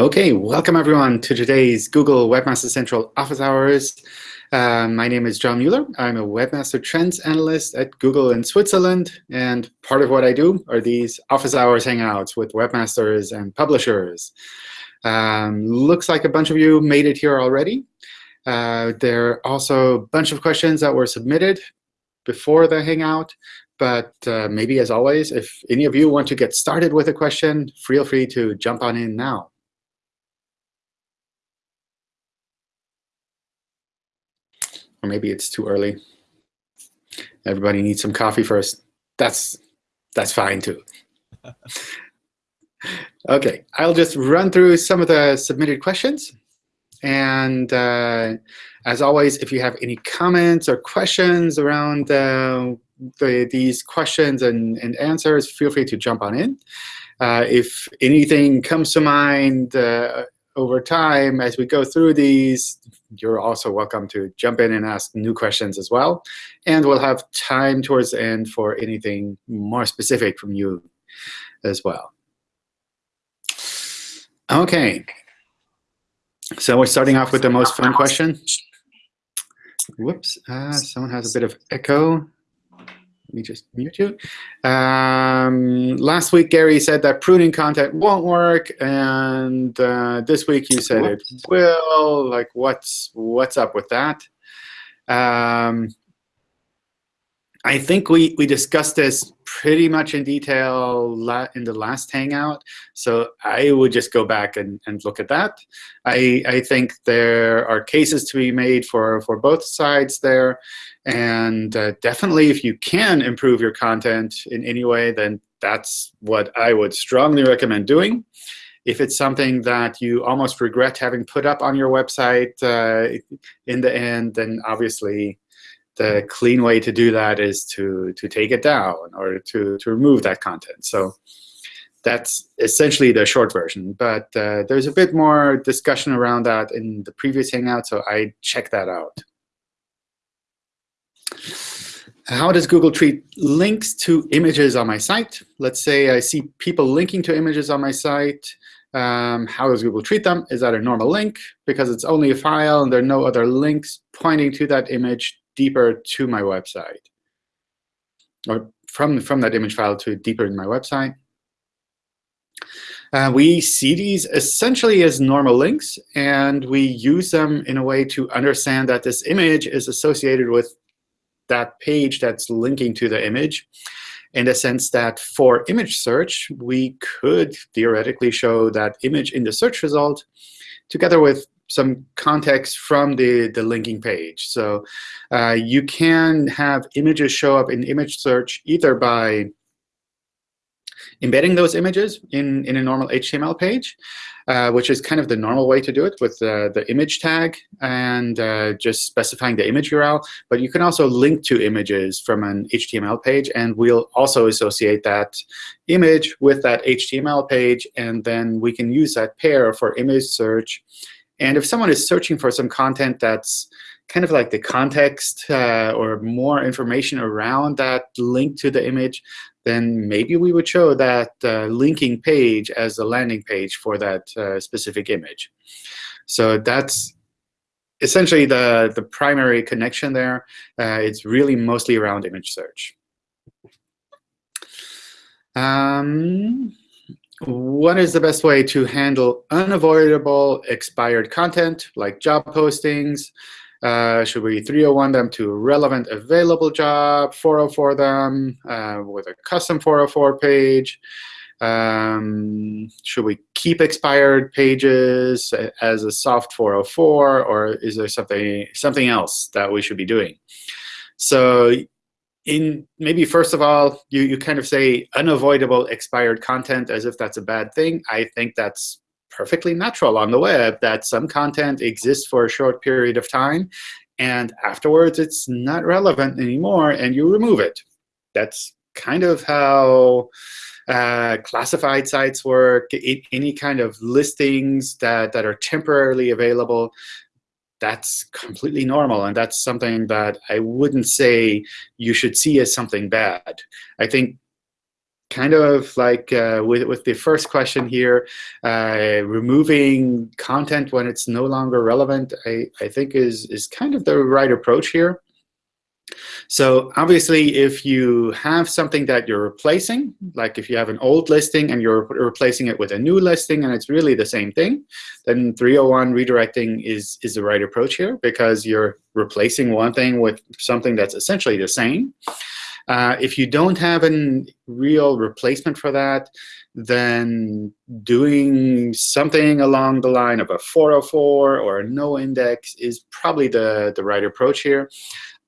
OK, welcome everyone to today's Google Webmaster Central Office Hours. Uh, my name is John Mueller. I'm a Webmaster Trends Analyst at Google in Switzerland. And part of what I do are these Office Hours Hangouts with webmasters and publishers. Um, looks like a bunch of you made it here already. Uh, there are also a bunch of questions that were submitted before the Hangout. But uh, maybe, as always, if any of you want to get started with a question, feel free to jump on in now. Or maybe it's too early. Everybody needs some coffee first. That's, that's fine, too. OK, I'll just run through some of the submitted questions. And uh, as always, if you have any comments or questions around uh, the, these questions and, and answers, feel free to jump on in. Uh, if anything comes to mind uh, over time as we go through these, you're also welcome to jump in and ask new questions as well. And we'll have time towards the end for anything more specific from you as well. OK. So we're starting off with the most fun question. Whoops, uh, someone has a bit of echo. Let me just mute you. Um, last week, Gary said that pruning content won't work, and uh, this week you said it will. Like, what's what's up with that? Um, I think we, we discussed this pretty much in detail in the last Hangout. So I would just go back and, and look at that. I, I think there are cases to be made for, for both sides there. And uh, definitely, if you can improve your content in any way, then that's what I would strongly recommend doing. If it's something that you almost regret having put up on your website uh, in the end, then obviously the clean way to do that is to, to take it down or to, to remove that content. So that's essentially the short version. But uh, there's a bit more discussion around that in the previous Hangout, so I check that out. How does Google treat links to images on my site? Let's say I see people linking to images on my site. Um, how does Google treat them? Is that a normal link? Because it's only a file and there are no other links pointing to that image deeper to my website, or from, from that image file to deeper in my website. Uh, we see these essentially as normal links, and we use them in a way to understand that this image is associated with that page that's linking to the image in the sense that for image search, we could theoretically show that image in the search result together with some context from the, the linking page. So uh, you can have images show up in image search either by embedding those images in, in a normal HTML page, uh, which is kind of the normal way to do it with uh, the image tag and uh, just specifying the image URL. But you can also link to images from an HTML page, and we'll also associate that image with that HTML page, and then we can use that pair for image search and if someone is searching for some content that's kind of like the context uh, or more information around that link to the image, then maybe we would show that uh, linking page as a landing page for that uh, specific image. So that's essentially the, the primary connection there. Uh, it's really mostly around image search. Um, what is the best way to handle unavoidable expired content, like job postings? Uh, should we 301 them to relevant available job, 404 them uh, with a custom 404 page? Um, should we keep expired pages as a soft 404, or is there something something else that we should be doing? So in maybe first of all, you, you kind of say unavoidable expired content as if that's a bad thing. I think that's perfectly natural on the web that some content exists for a short period of time, and afterwards it's not relevant anymore, and you remove it. That's kind of how uh, classified sites work, any kind of listings that, that are temporarily available that's completely normal. And that's something that I wouldn't say you should see as something bad. I think kind of like uh, with, with the first question here, uh, removing content when it's no longer relevant, I, I think is, is kind of the right approach here. So obviously, if you have something that you're replacing, like if you have an old listing and you're replacing it with a new listing and it's really the same thing, then 301 redirecting is, is the right approach here because you're replacing one thing with something that's essentially the same. Uh, if you don't have a real replacement for that, then doing something along the line of a 404 or a no index is probably the, the right approach here.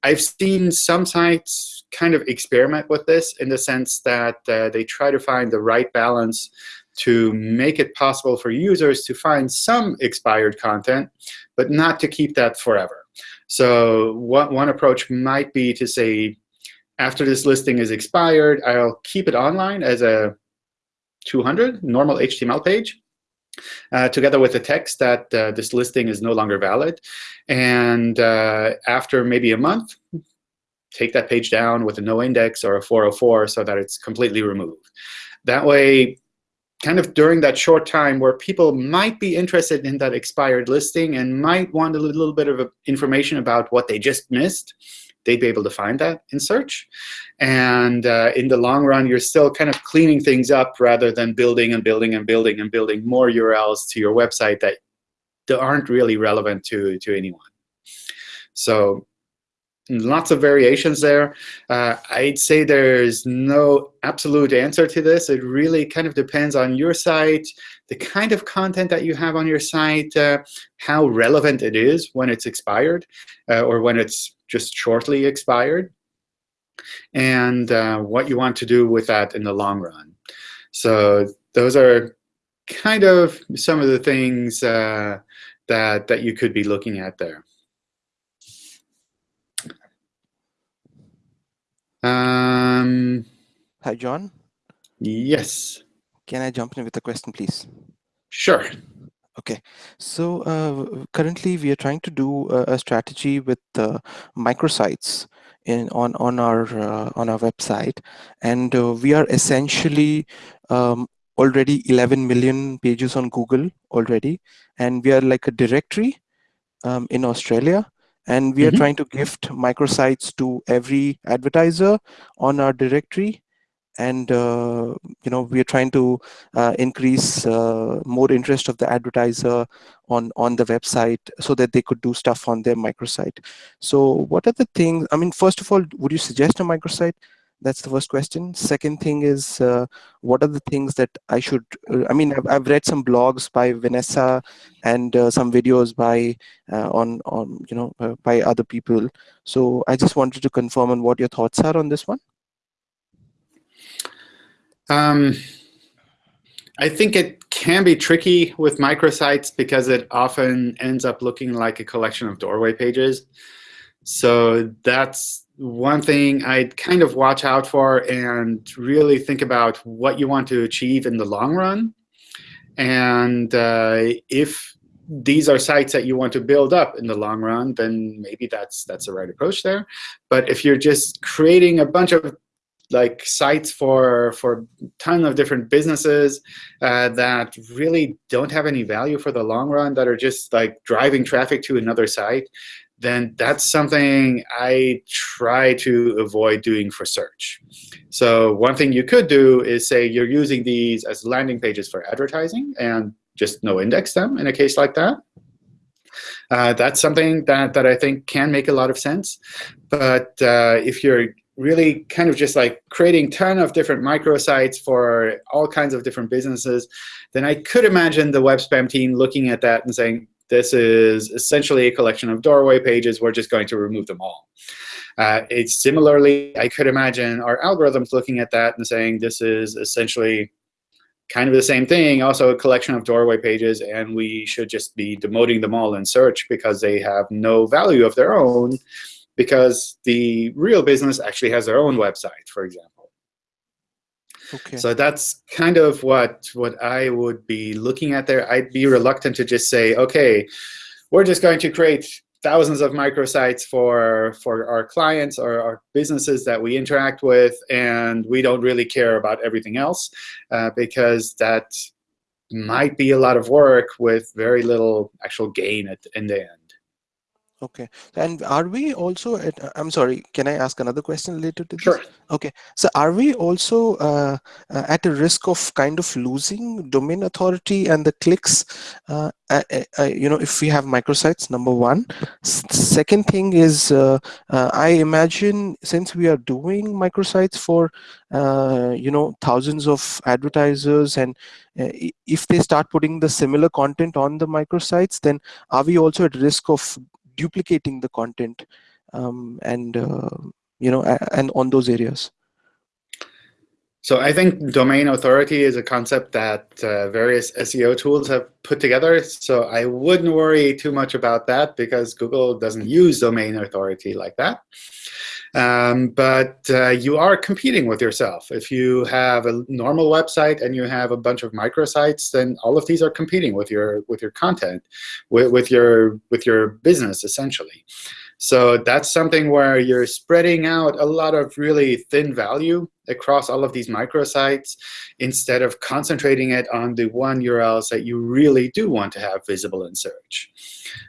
I've seen some sites kind of experiment with this in the sense that uh, they try to find the right balance to make it possible for users to find some expired content, but not to keep that forever. So one approach might be to say, after this listing is expired, I'll keep it online as a 200 normal HTML page, uh, together with the text that uh, this listing is no longer valid. And uh, after maybe a month, take that page down with a no index or a 404 so that it's completely removed. That way, kind of during that short time where people might be interested in that expired listing and might want a little bit of information about what they just missed, they'd be able to find that in search. And uh, in the long run, you're still kind of cleaning things up rather than building and building and building and building more URLs to your website that, aren't really relevant to, to anyone. So lots of variations there. Uh, I'd say there's no absolute answer to this. It really kind of depends on your site, the kind of content that you have on your site, uh, how relevant it is when it's expired uh, or when it's just shortly expired, and uh, what you want to do with that in the long run. So those are kind of some of the things uh, that, that you could be looking at there. Um, Hi, John. Yes. Can I jump in with a question, please? Sure. Okay, so uh, currently we are trying to do a, a strategy with uh, microsites in on on our uh, on our website, and uh, we are essentially um, already 11 million pages on Google already, and we are like a directory um, in Australia, and we are mm -hmm. trying to gift microsites to every advertiser on our directory and uh, you know we are trying to uh, increase uh, more interest of the advertiser on on the website so that they could do stuff on their microsite. So what are the things i mean first of all would you suggest a microsite? That's the first question. Second thing is uh, what are the things that i should uh, i mean I've, I've, read some blogs by vanessa and uh, some videos by on on you know by other people. So i just wanted to confirm on what your thoughts are on this one um, I think it can be tricky with microsites because it often ends up looking like a collection of doorway pages. So that's one thing I'd kind of watch out for and really think about what you want to achieve in the long run. And uh, if these are sites that you want to build up in the long run, then maybe that's that's the right approach there. But if you're just creating a bunch of like sites for for ton of different businesses uh, that really don't have any value for the long run, that are just like driving traffic to another site, then that's something I try to avoid doing for search. So one thing you could do is say you're using these as landing pages for advertising and just no index them in a case like that. Uh, that's something that, that I think can make a lot of sense. But uh, if you're really kind of just like creating ton of different microsites for all kinds of different businesses, then I could imagine the web spam team looking at that and saying, this is essentially a collection of doorway pages. We're just going to remove them all. Uh, it's similarly, I could imagine our algorithms looking at that and saying, this is essentially kind of the same thing, also a collection of doorway pages, and we should just be demoting them all in search because they have no value of their own because the real business actually has their own website, for example. Okay. So that's kind of what, what I would be looking at there. I'd be reluctant to just say, OK, we're just going to create thousands of microsites for, for our clients or our businesses that we interact with, and we don't really care about everything else uh, because that might be a lot of work with very little actual gain at, in the end. Okay. And are we also at, I'm sorry, can I ask another question related to this? Sure. Okay. So are we also uh, uh, at a risk of kind of losing domain authority and the clicks, uh, uh, uh you know, if we have microsites, number one. S second thing is, uh, I imagine since we are doing microsites for, you know, thousands of advertisers and if they start putting the similar content on the microsites, then are we also at risk of duplicating the content um, and uh, you know and on those areas so I think domain authority is a concept that uh, various SEO tools have put together. So I wouldn't worry too much about that because Google doesn't use domain authority like that. Um, but uh, you are competing with yourself. If you have a normal website and you have a bunch of microsites, then all of these are competing with your with your content, with, with your with your business essentially. So that's something where you're spreading out a lot of really thin value across all of these microsites instead of concentrating it on the one URLs that you really do want to have visible in search.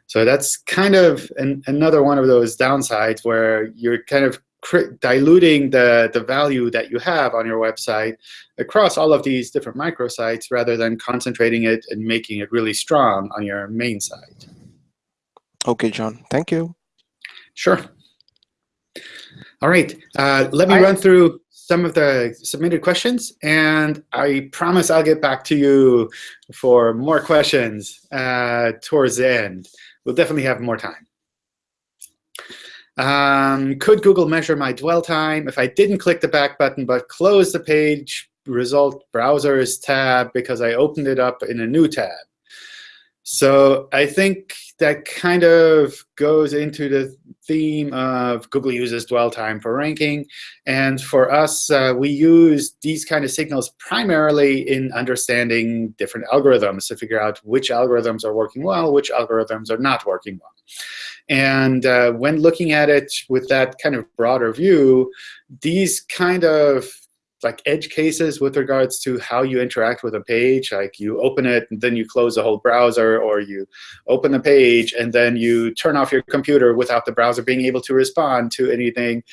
So that's kind of an, another one of those downsides where you're kind of diluting the, the value that you have on your website across all of these different microsites rather than concentrating it and making it really strong on your main site. OK, John. Thank you. Sure. All right. Uh, let me I, run through some of the submitted questions, and I promise I'll get back to you for more questions uh, towards the end. We'll definitely have more time. Um, could Google measure my dwell time if I didn't click the back button but close the page result browsers tab because I opened it up in a new tab? So I think that kind of goes into the theme of Google uses dwell time for ranking. And for us, uh, we use these kind of signals primarily in understanding different algorithms to figure out which algorithms are working well, which algorithms are not working well. And uh, when looking at it with that kind of broader view, these kind of like edge cases with regards to how you interact with a page. Like you open it and then you close the whole browser, or you open the page and then you turn off your computer without the browser being able to respond to anything.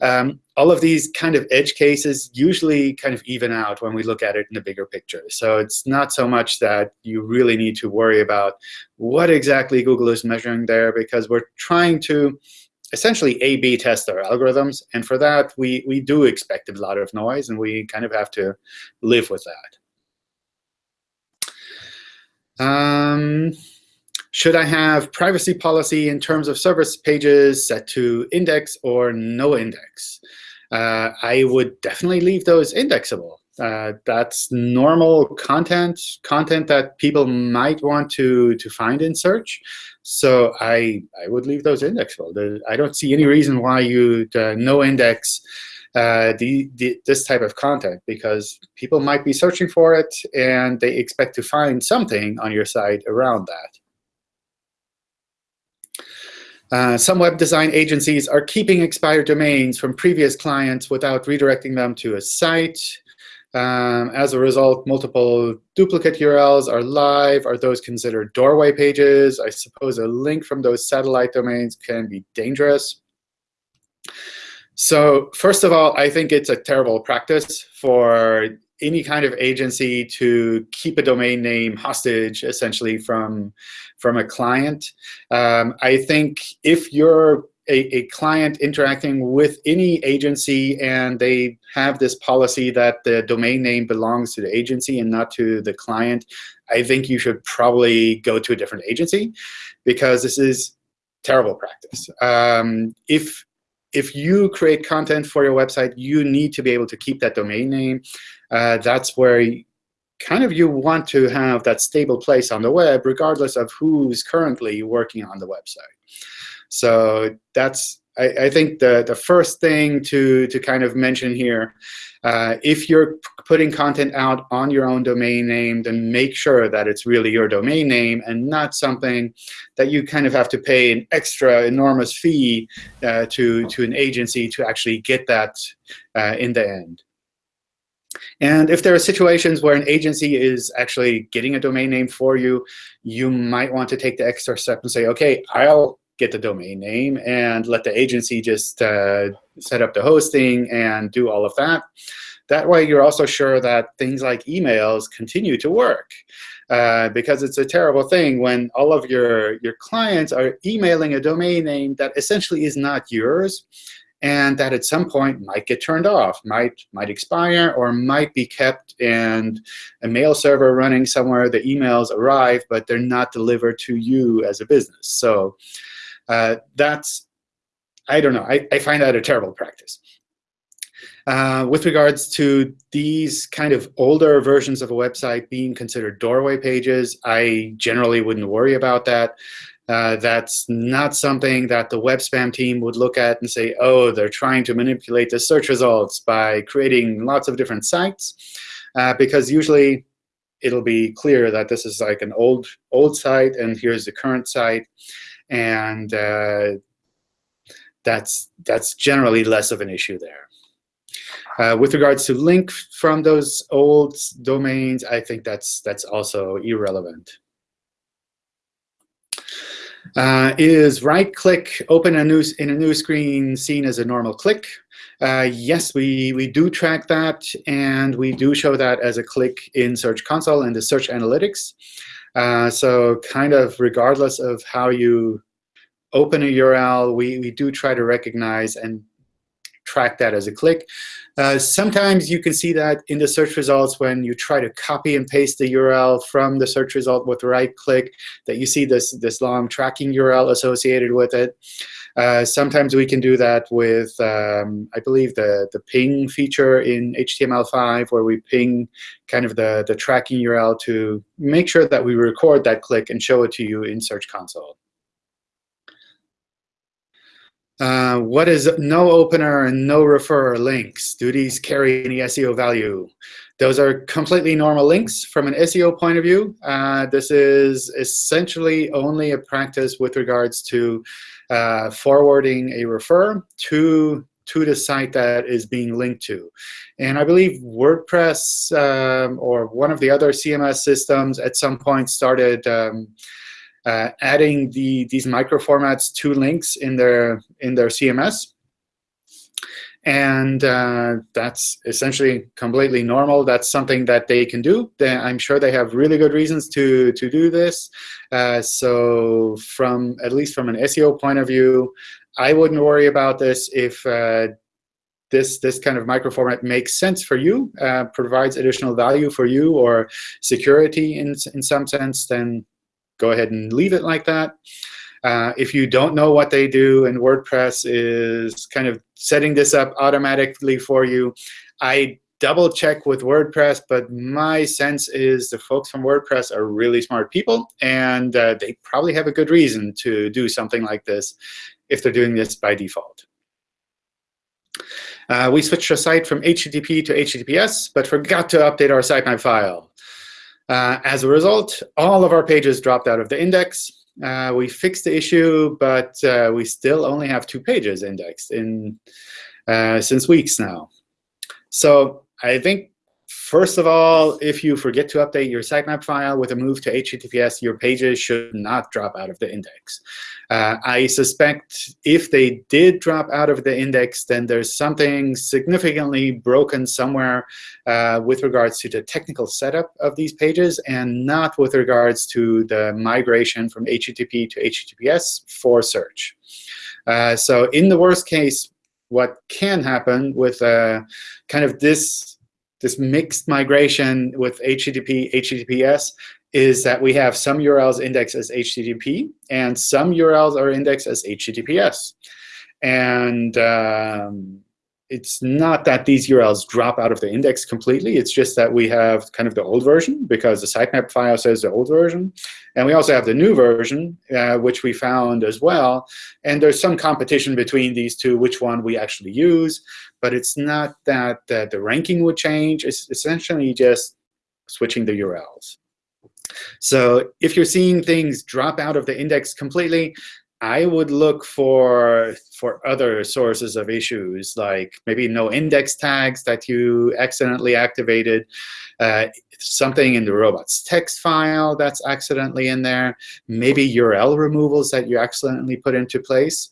Um, all of these kind of edge cases usually kind of even out when we look at it in the bigger picture. So it's not so much that you really need to worry about what exactly Google is measuring there, because we're trying to essentially A-B test our algorithms. And for that, we, we do expect a lot of noise, and we kind of have to live with that. Um, should I have privacy policy in terms of service pages set to index or no index? Uh, I would definitely leave those indexable. Uh, that's normal content, content that people might want to, to find in search. So I, I would leave those index indexable. I don't see any reason why you'd uh, no index uh, the, the, this type of content, because people might be searching for it, and they expect to find something on your site around that. Uh, some web design agencies are keeping expired domains from previous clients without redirecting them to a site. Um, as a result, multiple duplicate URLs are live. Are those considered doorway pages? I suppose a link from those satellite domains can be dangerous. So first of all, I think it's a terrible practice for any kind of agency to keep a domain name hostage, essentially, from, from a client. Um, I think if you're a, a, client interacting with any agency and they have this policy that the domain name belongs to the agency and not to the client, I think you should probably go to a different agency because this is terrible practice. Um, if if you create content for your website, you need to be able to keep that domain name. Uh, that's where kind of you want to have that stable place on the web, regardless of who's currently working on the website. So that's I, I, think the, the first thing to, to kind of mention here, uh, if you're putting content out on your own domain name, then make sure that it's really your domain name and not something that you kind of have to pay an extra enormous fee uh, to, to an agency to actually get that uh, in the end. And if there are situations where an agency is actually getting a domain name for you, you might want to take the extra step and say, OK, I'll get the domain name and let the agency just uh, set up the hosting and do all of that. That way, you're also sure that things like emails continue to work. Uh, because it's a terrible thing when all of your, your clients are emailing a domain name that essentially is not yours and that at some point might get turned off, might, might expire, or might be kept in a mail server running somewhere. The emails arrive, but they're not delivered to you as a business. So uh, that's, I don't know, I, I find that a terrible practice. Uh, with regards to these kind of older versions of a website being considered doorway pages, I generally wouldn't worry about that. Uh, that's not something that the web spam team would look at and say, oh, they're trying to manipulate the search results by creating lots of different sites. Uh, because usually it'll be clear that this is like an old, old site, and here's the current site. And uh, that's, that's generally less of an issue there. Uh, with regards to link from those old domains, I think that's, that's also irrelevant. Uh, is right-click open a new in a new screen seen as a normal click? Uh, yes, we, we do track that, and we do show that as a click in Search Console and the Search Analytics. Uh, so kind of regardless of how you open a URL, we, we do try to recognize and track that as a click. Uh, sometimes you can see that in the search results when you try to copy and paste the URL from the search result with right click, that you see this, this long tracking URL associated with it. Uh, sometimes we can do that with, um, I believe, the, the ping feature in HTML5, where we ping kind of the, the tracking URL to make sure that we record that click and show it to you in Search Console. Uh, what is no opener and no referrer links? Do these carry any SEO value? Those are completely normal links from an SEO point of view. Uh, this is essentially only a practice with regards to uh, forwarding a refer to to the site that is being linked to. And I believe WordPress um, or one of the other CMS systems at some point started um, uh, adding the, these microformats to links in their, in their CMS. And uh, that's essentially completely normal. That's something that they can do. They, I'm sure they have really good reasons to, to do this. Uh, so from at least from an SEO point of view, I wouldn't worry about this if uh, this this kind of microformat makes sense for you, uh, provides additional value for you or security in in some sense, then go ahead and leave it like that. Uh, if you don't know what they do and WordPress is kind of setting this up automatically for you, I double check with WordPress, but my sense is the folks from WordPress are really smart people, and uh, they probably have a good reason to do something like this if they're doing this by default. Uh, we switched our site from HTTP to HTTPS, but forgot to update our sitemap file. Uh, as a result, all of our pages dropped out of the index. Uh, we fixed the issue, but uh, we still only have two pages indexed in uh, since weeks now. So I think First of all, if you forget to update your sitemap file with a move to HTTPS, your pages should not drop out of the index. Uh, I suspect if they did drop out of the index, then there's something significantly broken somewhere uh, with regards to the technical setup of these pages and not with regards to the migration from HTTP to HTTPS for search. Uh, so in the worst case, what can happen with uh, kind of this this mixed migration with HTTP, HTTPS is that we have some URLs indexed as HTTP, and some URLs are indexed as HTTPS. And um, it's not that these URLs drop out of the index completely. It's just that we have kind of the old version because the sitemap file says the old version. And we also have the new version, uh, which we found as well. And there's some competition between these two, which one we actually use. But it's not that uh, the ranking would change. It's essentially just switching the URLs. So if you're seeing things drop out of the index completely, I would look for for other sources of issues, like maybe no index tags that you accidentally activated, uh, something in the robots text file that's accidentally in there, maybe URL removals that you accidentally put into place.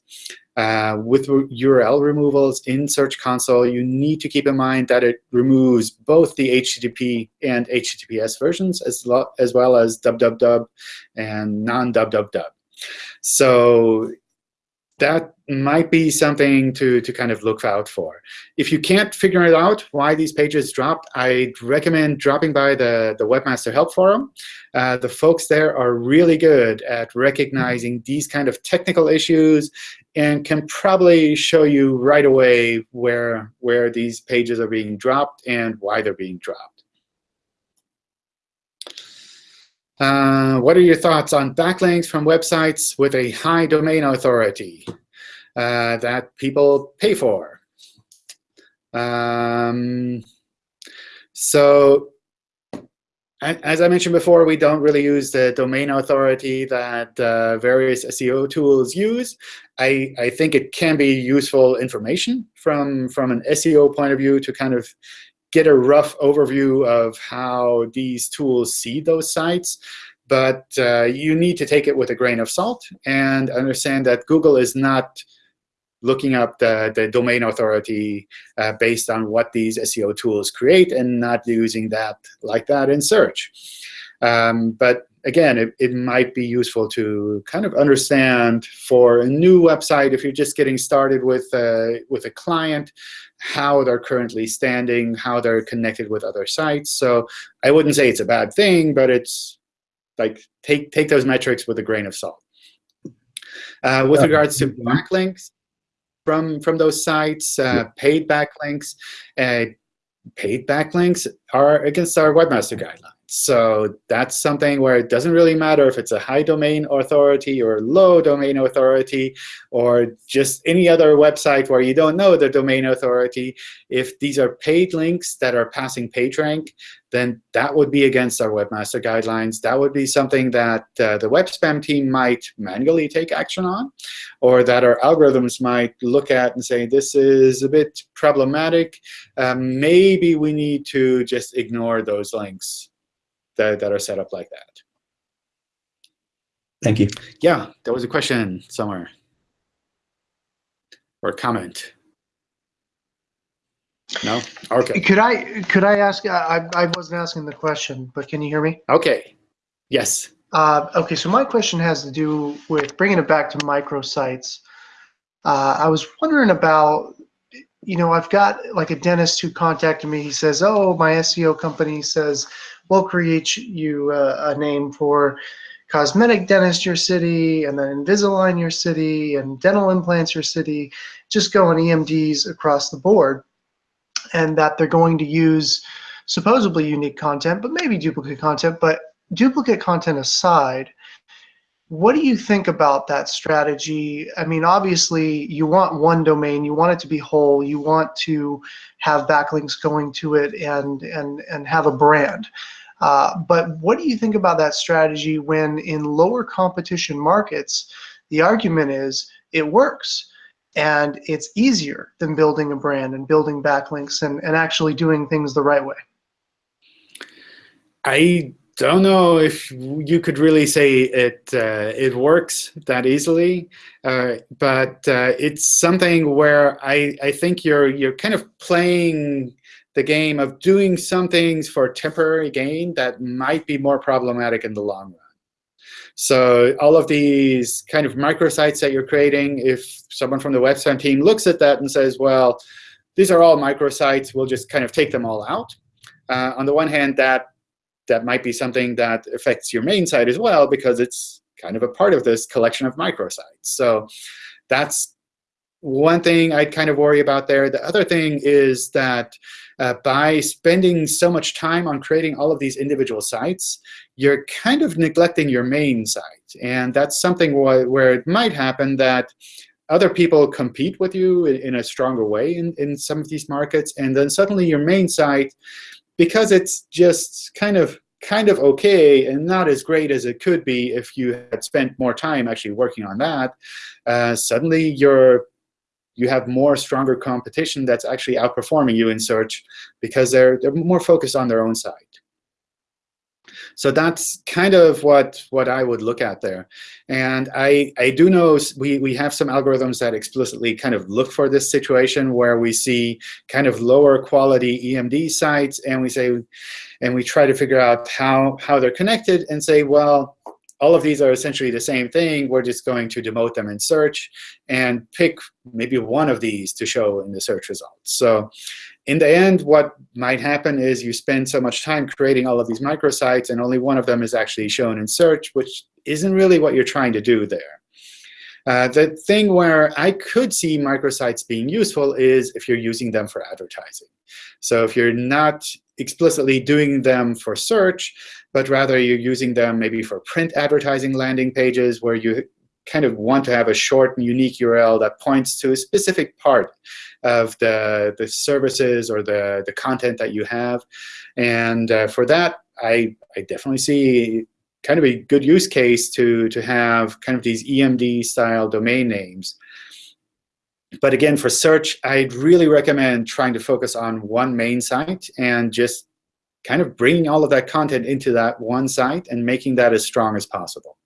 Uh, with URL removals in Search Console, you need to keep in mind that it removes both the HTTP and HTTPS versions, as, as well as www and non-www. So that might be something to, to kind of look out for. If you can't figure it out why these pages dropped, I'd recommend dropping by the, the Webmaster Help Forum. Uh, the folks there are really good at recognizing these kind of technical issues and can probably show you right away where, where these pages are being dropped and why they're being dropped. Uh, what are your thoughts on backlinks from websites with a high domain authority uh, that people pay for? Um, so as I mentioned before, we don't really use the domain authority that uh, various SEO tools use. I, I think it can be useful information from, from an SEO point of view to kind of get a rough overview of how these tools see those sites. But uh, you need to take it with a grain of salt and understand that Google is not looking up the, the domain authority uh, based on what these SEO tools create and not using that like that in search. Um, but again, it, it might be useful to kind of understand for a new website, if you're just getting started with, uh, with a client, how they're currently standing, how they're connected with other sites. So I wouldn't say it's a bad thing, but it's like take, take those metrics with a grain of salt. Uh, with regards to backlinks from, from those sites, uh, paid backlinks, uh, paid backlinks are against our webmaster guidelines. So that's something where it doesn't really matter if it's a high domain authority or low domain authority or just any other website where you don't know the domain authority. If these are paid links that are passing PageRank, then that would be against our webmaster guidelines. That would be something that uh, the web spam team might manually take action on, or that our algorithms might look at and say, this is a bit problematic. Um, maybe we need to just ignore those links that, that are set up like that. Thank you. Yeah, there was a question somewhere or a comment. No? Okay. Could I could I ask? I I wasn't asking the question, but can you hear me? Okay. Yes. Uh, okay, so my question has to do with bringing it back to microsites. Uh, I was wondering about, you know, I've got like a dentist who contacted me. He says, "Oh, my SEO company says we'll create you a, a name for cosmetic dentist your city, and then Invisalign your city, and dental implants your city, just go on EMDs across the board. And that they're going to use supposedly unique content, but maybe duplicate content. But duplicate content aside, what do you think about that strategy? I mean, obviously, you want one domain, you want it to be whole, you want to have backlinks going to it and and and have a brand. Uh, but what do you think about that strategy when in lower competition markets, the argument is it works and it's easier than building a brand and building backlinks and, and actually doing things the right way? I don't know if you could really say it uh, it works that easily, uh, but uh, it's something where I I think you're you're kind of playing the game of doing some things for temporary gain that might be more problematic in the long run. So all of these kind of microsites that you're creating, if someone from the website team looks at that and says, well, these are all microsites, we'll just kind of take them all out. Uh, on the one hand, that that might be something that affects your main site as well, because it's kind of a part of this collection of microsites. So that's one thing I'd kind of worry about there. The other thing is that uh, by spending so much time on creating all of these individual sites, you're kind of neglecting your main site. And that's something wh where it might happen that other people compete with you in, in, a stronger way in, in some of these markets. And then suddenly your main site, because it's just kind of kind of OK and not as great as it could be if you had spent more time actually working on that, uh, suddenly you're you have more stronger competition that's actually outperforming you in search because they're, they're more focused on their own side. So that's kind of what, what I would look at there. And I, I do know we, we have some algorithms that explicitly kind of look for this situation where we see kind of lower quality EMD sites, and we say, and we try to figure out how, how they're connected and say, well, all of these are essentially the same thing. We're just going to demote them in search and pick maybe one of these to show in the search results. So in the end, what might happen is you spend so much time creating all of these microsites, and only one of them is actually shown in search, which isn't really what you're trying to do there. Uh, the thing where I could see microsites being useful is if you're using them for advertising. So if you're not explicitly doing them for search, but rather you're using them maybe for print advertising landing pages where you kind of want to have a short and unique URL that points to a specific part of the, the services or the, the content that you have. And uh, for that, I, I definitely see kind of a good use case to, to have kind of these EMD-style domain names. But again, for search, I'd really recommend trying to focus on one main site and just kind of bringing all of that content into that one site and making that as strong as possible.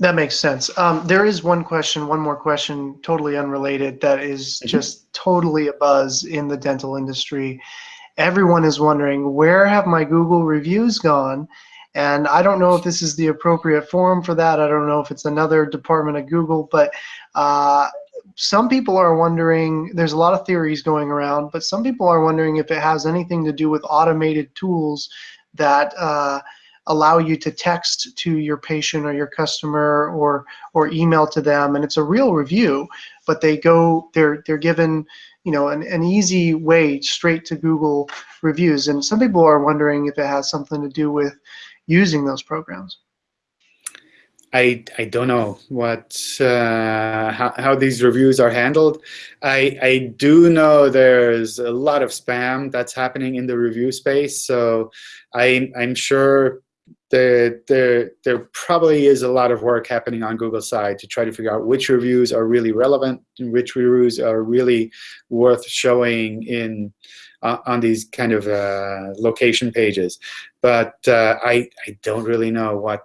That makes sense. Um, there is one question, one more question, totally unrelated, that is mm -hmm. just totally a buzz in the dental industry. Everyone is wondering, where have my Google reviews gone? And I don't know if this is the appropriate forum for that. I don't know if it's another department of Google, but uh, some people are wondering, there's a lot of theories going around, but some people are wondering if it has anything to do with automated tools that uh, allow you to text to your patient or your customer or or email to them and it's a real review but they go they're they're given you know an, an easy way straight to Google reviews and some people are wondering if it has something to do with using those programs I, I don't know what uh, how, how these reviews are handled. I, I do know there's a lot of spam that's happening in the review space. So I, I'm sure there, there, there probably is a lot of work happening on Google's side to try to figure out which reviews are really relevant and which reviews are really worth showing in uh, on these kind of uh, location pages. But uh, I, I don't really know what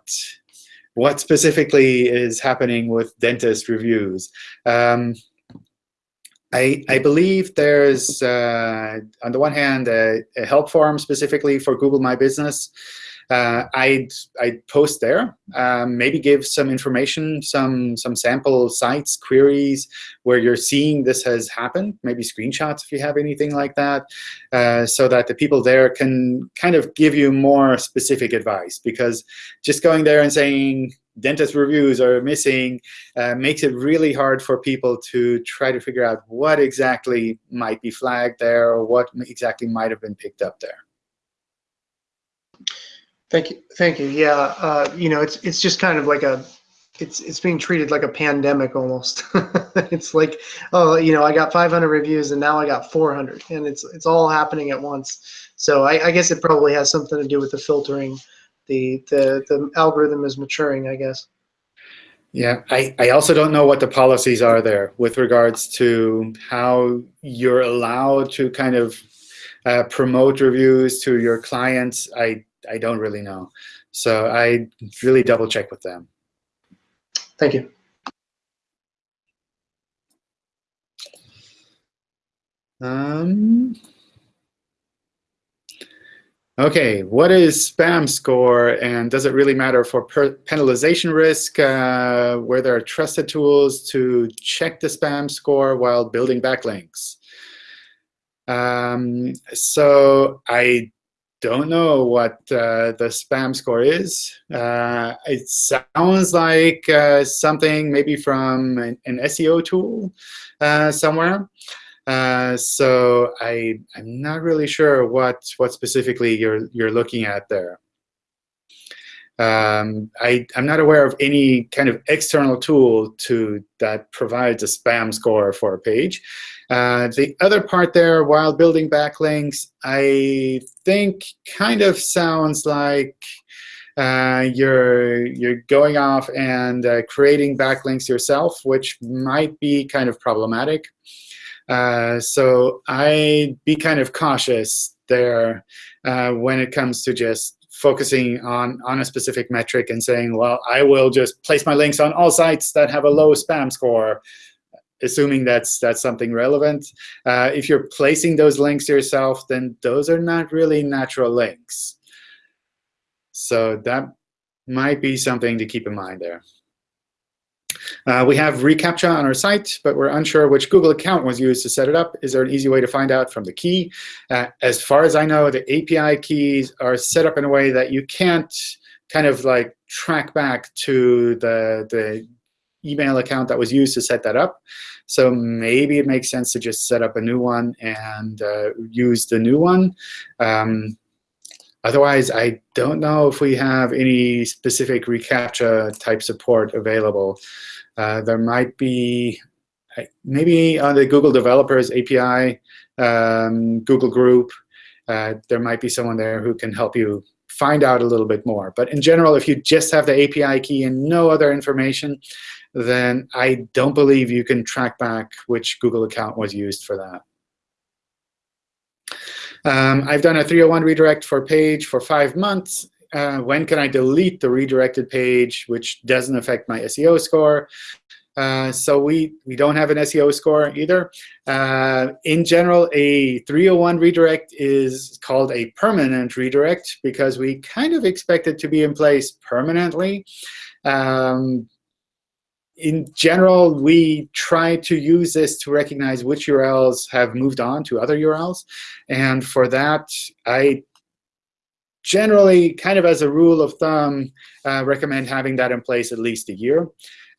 what specifically is happening with dentist reviews. Um, I, I, believe there's, uh, on the one hand, a, a, help forum specifically for Google My Business uh, I'd, I'd post there, um, maybe give some information, some, some sample sites, queries where you're seeing this has happened, maybe screenshots if you have anything like that, uh, so that the people there can kind of give you more specific advice. Because just going there and saying, dentist reviews are missing uh, makes it really hard for people to try to figure out what exactly might be flagged there or what exactly might have been picked up there. Thank you. Thank you. Yeah. Uh, you know, it's it's just kind of like a it's it's being treated like a pandemic almost. it's like, oh, you know, I got 500 reviews and now I got 400, and it's it's all happening at once. So I, I guess it probably has something to do with the filtering. The the the algorithm is maturing, I guess. Yeah, I, I also don't know what the policies are there with regards to how you're allowed to kind of uh, promote reviews to your clients. I I don't really know. So I really double check with them. Thank you. Um, okay, what is spam score and does it really matter for penalization risk uh, where there are trusted tools to check the spam score while building backlinks? Um, so I don't know what uh, the spam score is. Uh, it sounds like uh, something maybe from an, an SEO tool uh, somewhere. Uh, so I, I'm not really sure what, what specifically you're, you're looking at there. Um, I, I'm not aware of any kind of external tool to that provides a spam score for a page. Uh, the other part there, while building backlinks, I think kind of sounds like uh, you're you're going off and uh, creating backlinks yourself, which might be kind of problematic. Uh, so I'd be kind of cautious there uh, when it comes to just focusing on, on a specific metric and saying, well, I will just place my links on all sites that have a low spam score, assuming that's, that's something relevant. Uh, if you're placing those links yourself, then those are not really natural links. So that might be something to keep in mind there. Uh, we have reCAPTCHA on our site, but we're unsure which Google account was used to set it up. Is there an easy way to find out from the key? Uh, as far as I know, the API keys are set up in a way that you can't kind of like track back to the, the email account that was used to set that up. So maybe it makes sense to just set up a new one and uh, use the new one. Um, otherwise, I don't know if we have any specific reCAPTCHA type support available. Uh, there might be maybe on the Google Developers API, um, Google Group, uh, there might be someone there who can help you find out a little bit more. But in general, if you just have the API key and no other information, then I don't believe you can track back which Google account was used for that. Um, I've done a 301 redirect for page for five months uh, when can I delete the redirected page, which doesn't affect my SEO score? Uh, so we, we don't have an SEO score either. Uh, in general, a 301 redirect is called a permanent redirect because we kind of expect it to be in place permanently. Um, in general, we try to use this to recognize which URLs have moved on to other URLs. And for that, I generally, kind of as a rule of thumb, uh, recommend having that in place at least a year.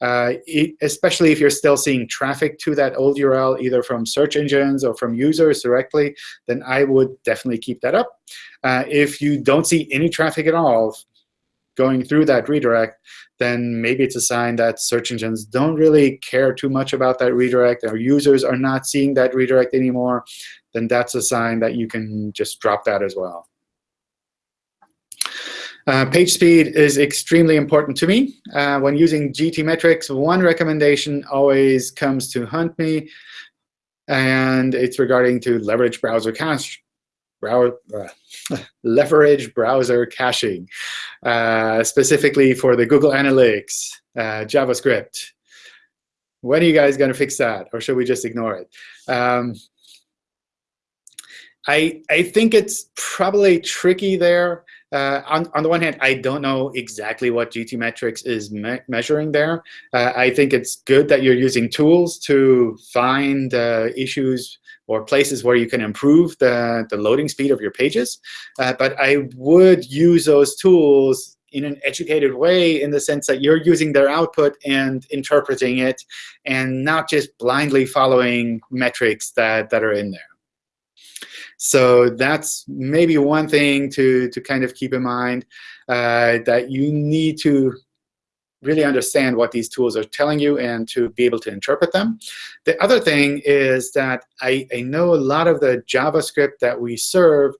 Uh, it, especially if you're still seeing traffic to that old URL, either from search engines or from users directly, then I would definitely keep that up. Uh, if you don't see any traffic at all going through that redirect, then maybe it's a sign that search engines don't really care too much about that redirect, or users are not seeing that redirect anymore, then that's a sign that you can just drop that as well. Uh, page speed is extremely important to me. Uh, when using GTmetrix, one recommendation always comes to hunt me, and it's regarding to leverage browser cache. Brow uh, leverage browser caching, uh, specifically for the Google Analytics, uh, JavaScript. When are you guys going to fix that, or should we just ignore it? Um, I, I think it's probably tricky there uh, on, on the one hand, I don't know exactly what GTmetrix is me measuring there. Uh, I think it's good that you're using tools to find uh, issues or places where you can improve the, the loading speed of your pages. Uh, but I would use those tools in an educated way in the sense that you're using their output and interpreting it and not just blindly following metrics that, that are in there. So that's maybe one thing to, to kind of keep in mind, uh, that you need to really understand what these tools are telling you and to be able to interpret them. The other thing is that I, I know a lot of the JavaScript that we serve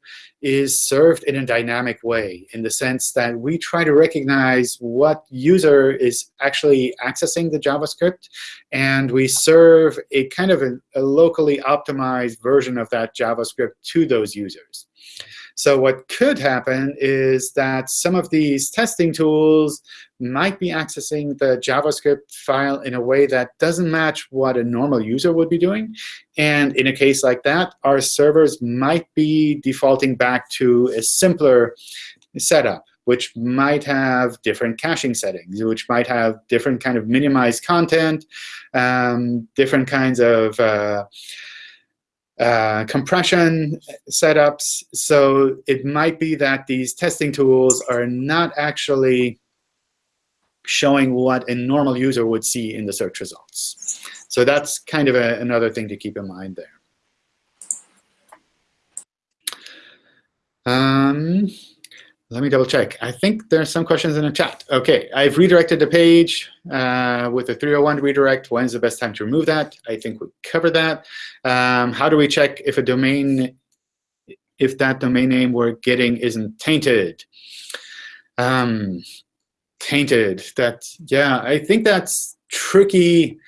is served in a dynamic way in the sense that we try to recognize what user is actually accessing the JavaScript, and we serve a kind of a, a locally optimized version of that JavaScript to those users. So what could happen is that some of these testing tools might be accessing the JavaScript file in a way that doesn't match what a normal user would be doing. And in a case like that, our servers might be defaulting back to a simpler setup which might have different caching settings, which might have different kind of minimized content, um, different kinds of uh, uh, compression setups. So it might be that these testing tools are not actually showing what a normal user would see in the search results. So that's kind of a, another thing to keep in mind there. Um, let me double check. I think there are some questions in the chat. OK, I've redirected the page uh, with a 301 redirect. When's the best time to remove that? I think we covered that. Um, how do we check if a domain, if that domain name we're getting isn't tainted? Um, tainted. That yeah, I think that's tricky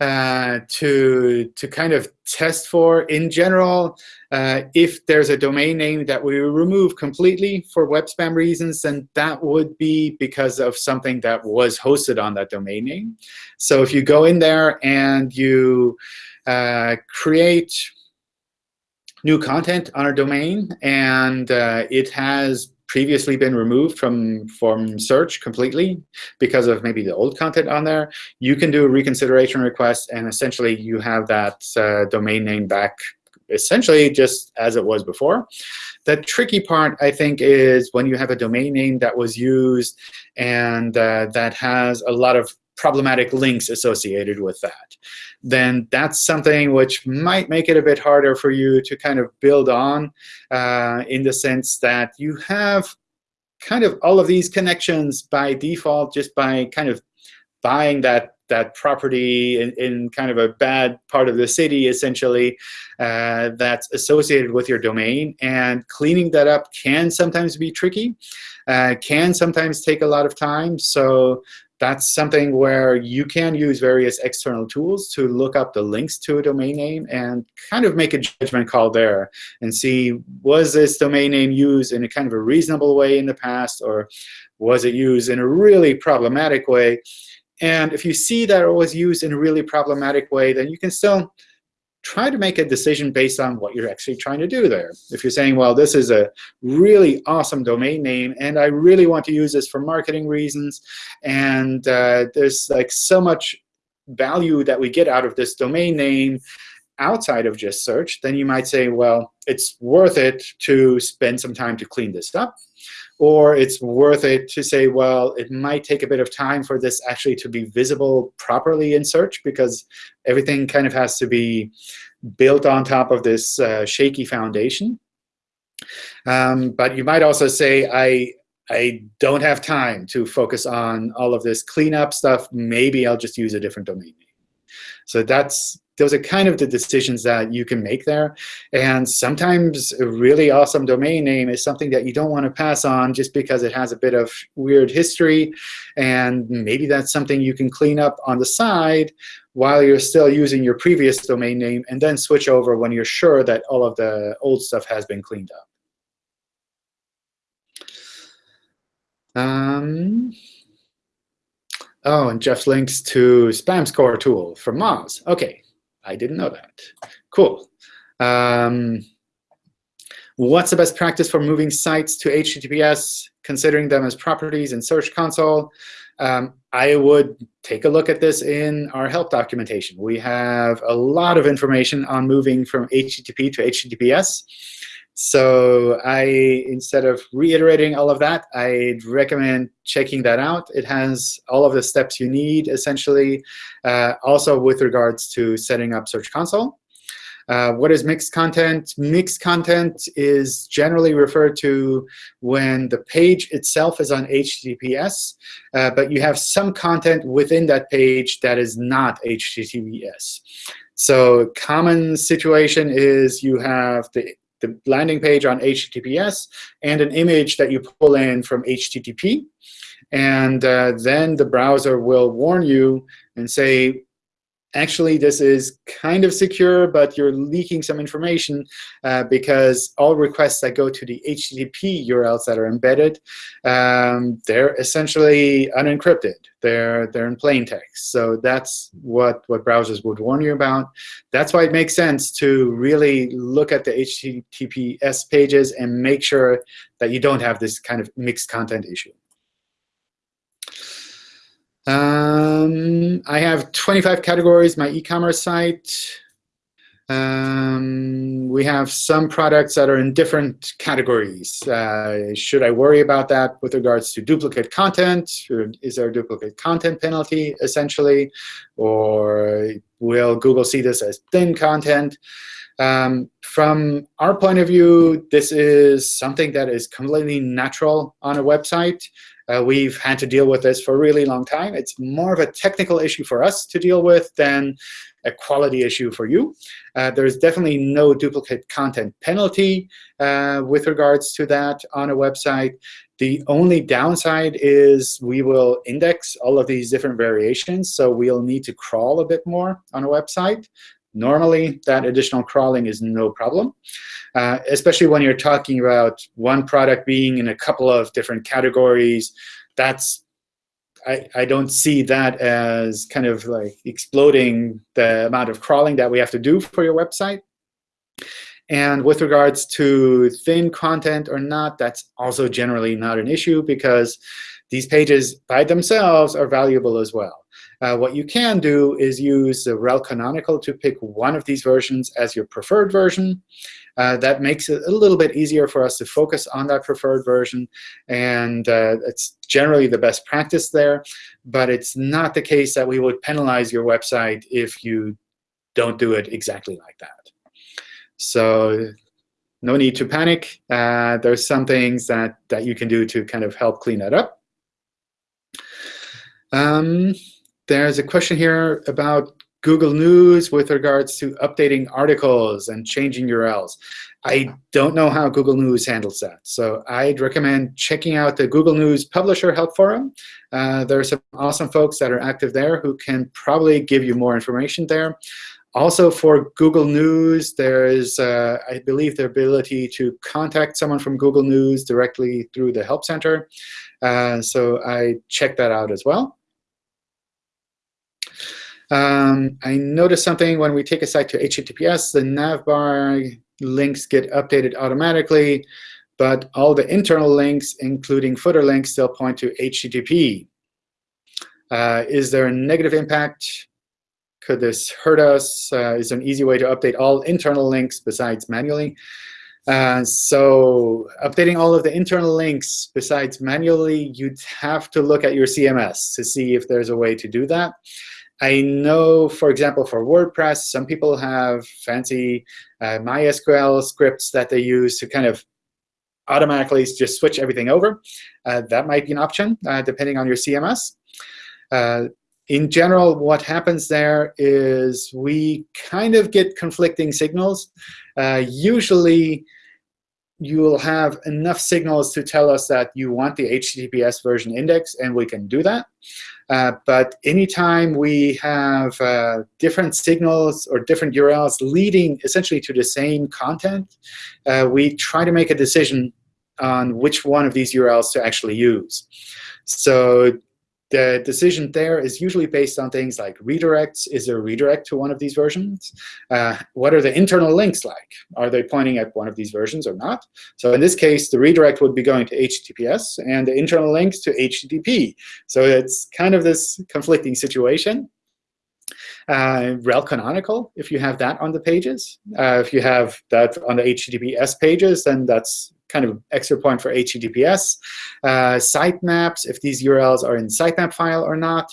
uh, to to kind of test for. In general, uh, if there's a domain name that we remove completely for web spam reasons, then that would be because of something that was hosted on that domain name. So if you go in there and you uh, create new content on a domain, and uh, it has previously been removed from, from search completely because of maybe the old content on there, you can do a reconsideration request, and essentially you have that uh, domain name back essentially just as it was before. The tricky part, I think, is when you have a domain name that was used and uh, that has a lot of problematic links associated with that, then that's something which might make it a bit harder for you to kind of build on uh, in the sense that you have kind of all of these connections by default just by kind of buying that that property in, in kind of a bad part of the city, essentially, uh, that's associated with your domain. And cleaning that up can sometimes be tricky, uh, can sometimes take a lot of time. So that's something where you can use various external tools to look up the links to a domain name and kind of make a judgment call there and see, was this domain name used in a kind of a reasonable way in the past, or was it used in a really problematic way? And if you see that it was used in a really problematic way, then you can still try to make a decision based on what you're actually trying to do there. If you're saying, well, this is a really awesome domain name, and I really want to use this for marketing reasons, and uh, there's like so much value that we get out of this domain name outside of just search, then you might say, well, it's worth it to spend some time to clean this up. Or it's worth it to say, well, it might take a bit of time for this actually to be visible properly in search, because everything kind of has to be built on top of this uh, shaky foundation. Um, but you might also say, I, I don't have time to focus on all of this cleanup stuff. Maybe I'll just use a different domain name. So that's those are kind of the decisions that you can make there. And sometimes a really awesome domain name is something that you don't want to pass on just because it has a bit of weird history. And maybe that's something you can clean up on the side while you're still using your previous domain name, and then switch over when you're sure that all of the old stuff has been cleaned up. Um, oh, and Jeff links to spam score tool from Moz. OK, I didn't know that. Cool. Um, what's the best practice for moving sites to HTTPS, considering them as properties in Search Console? Um, I would take a look at this in our help documentation. We have a lot of information on moving from HTTP to HTTPS. So I, instead of reiterating all of that, I'd recommend checking that out. It has all of the steps you need, essentially, uh, also with regards to setting up Search Console. Uh, what is mixed content? Mixed content is generally referred to when the page itself is on HTTPS, uh, but you have some content within that page that is not HTTPS. So common situation is you have the the landing page on HTTPS and an image that you pull in from HTTP. And uh, then the browser will warn you and say, actually, this is kind of secure, but you're leaking some information uh, because all requests that go to the HTTP URLs that are embedded, um, they're essentially unencrypted. They're, they're in plain text. So that's what, what browsers would warn you about. That's why it makes sense to really look at the HTTPS pages and make sure that you don't have this kind of mixed content issue. Um, I have 25 categories, my e-commerce site. Um, we have some products that are in different categories. Uh, should I worry about that with regards to duplicate content? Is there a duplicate content penalty, essentially? Or will Google see this as thin content? Um, from our point of view, this is something that is completely natural on a website. Uh, we've had to deal with this for a really long time. It's more of a technical issue for us to deal with than a quality issue for you. Uh, there's definitely no duplicate content penalty uh, with regards to that on a website. The only downside is we will index all of these different variations, so we'll need to crawl a bit more on a website. Normally, that additional crawling is no problem, uh, especially when you're talking about one product being in a couple of different categories. That's I, I don't see that as kind of like exploding the amount of crawling that we have to do for your website. And with regards to thin content or not, that's also generally not an issue because these pages by themselves are valuable as well. Uh, what you can do is use the rel canonical to pick one of these versions as your preferred version. Uh, that makes it a little bit easier for us to focus on that preferred version. And uh, it's generally the best practice there. But it's not the case that we would penalize your website if you don't do it exactly like that. So no need to panic. Uh, there's some things that, that you can do to kind of help clean that up. Um, there's a question here about Google News with regards to updating articles and changing URLs. I don't know how Google News handles that. So I'd recommend checking out the Google News Publisher Help Forum. Uh, there are some awesome folks that are active there who can probably give you more information there. Also for Google News, there is, uh, I believe, the ability to contact someone from Google News directly through the Help Center. Uh, so I check that out as well. Um, I noticed something when we take a site to HTTPS, the navbar links get updated automatically, but all the internal links, including footer links, still point to HTTP. Uh, is there a negative impact? Could this hurt us? Uh, is there an easy way to update all internal links besides manually? Uh, so updating all of the internal links besides manually, you'd have to look at your CMS to see if there's a way to do that. I know, for example, for WordPress, some people have fancy uh, MySQL scripts that they use to kind of automatically just switch everything over. Uh, that might be an option, uh, depending on your CMS. Uh, in general, what happens there is we kind of get conflicting signals. Uh, usually, you will have enough signals to tell us that you want the HTTPS version index, and we can do that. Uh, but anytime we have uh, different signals or different URLs leading essentially to the same content, uh, we try to make a decision on which one of these URLs to actually use. So the decision there is usually based on things like redirects. Is there a redirect to one of these versions? Uh, what are the internal links like? Are they pointing at one of these versions or not? So in this case, the redirect would be going to HTTPS, and the internal links to HTTP. So it's kind of this conflicting situation. Uh, rel canonical, if you have that on the pages. Uh, if you have that on the HTTPS pages, then that's kind of extra point for HTTPS. Uh, sitemaps, if these URLs are in sitemap file or not.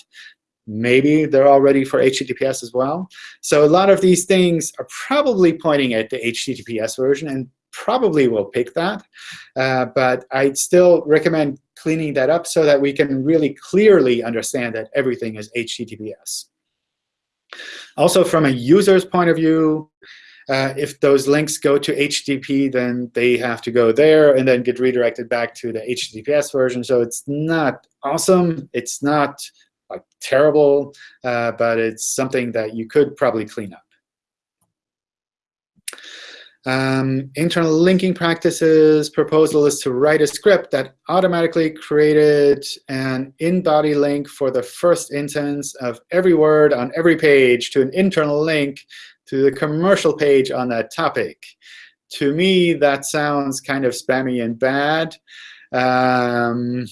Maybe they're all ready for HTTPS as well. So a lot of these things are probably pointing at the HTTPS version and probably will pick that. Uh, but I'd still recommend cleaning that up so that we can really clearly understand that everything is HTTPS. Also, from a user's point of view, uh, if those links go to HTTP, then they have to go there and then get redirected back to the HTTPS version. So it's not awesome. It's not like terrible, uh, but it's something that you could probably clean up. Um, internal linking practices proposal is to write a script that automatically created an in-body link for the first instance of every word on every page to an internal link to the commercial page on that topic. To me, that sounds kind of spammy and bad. Um,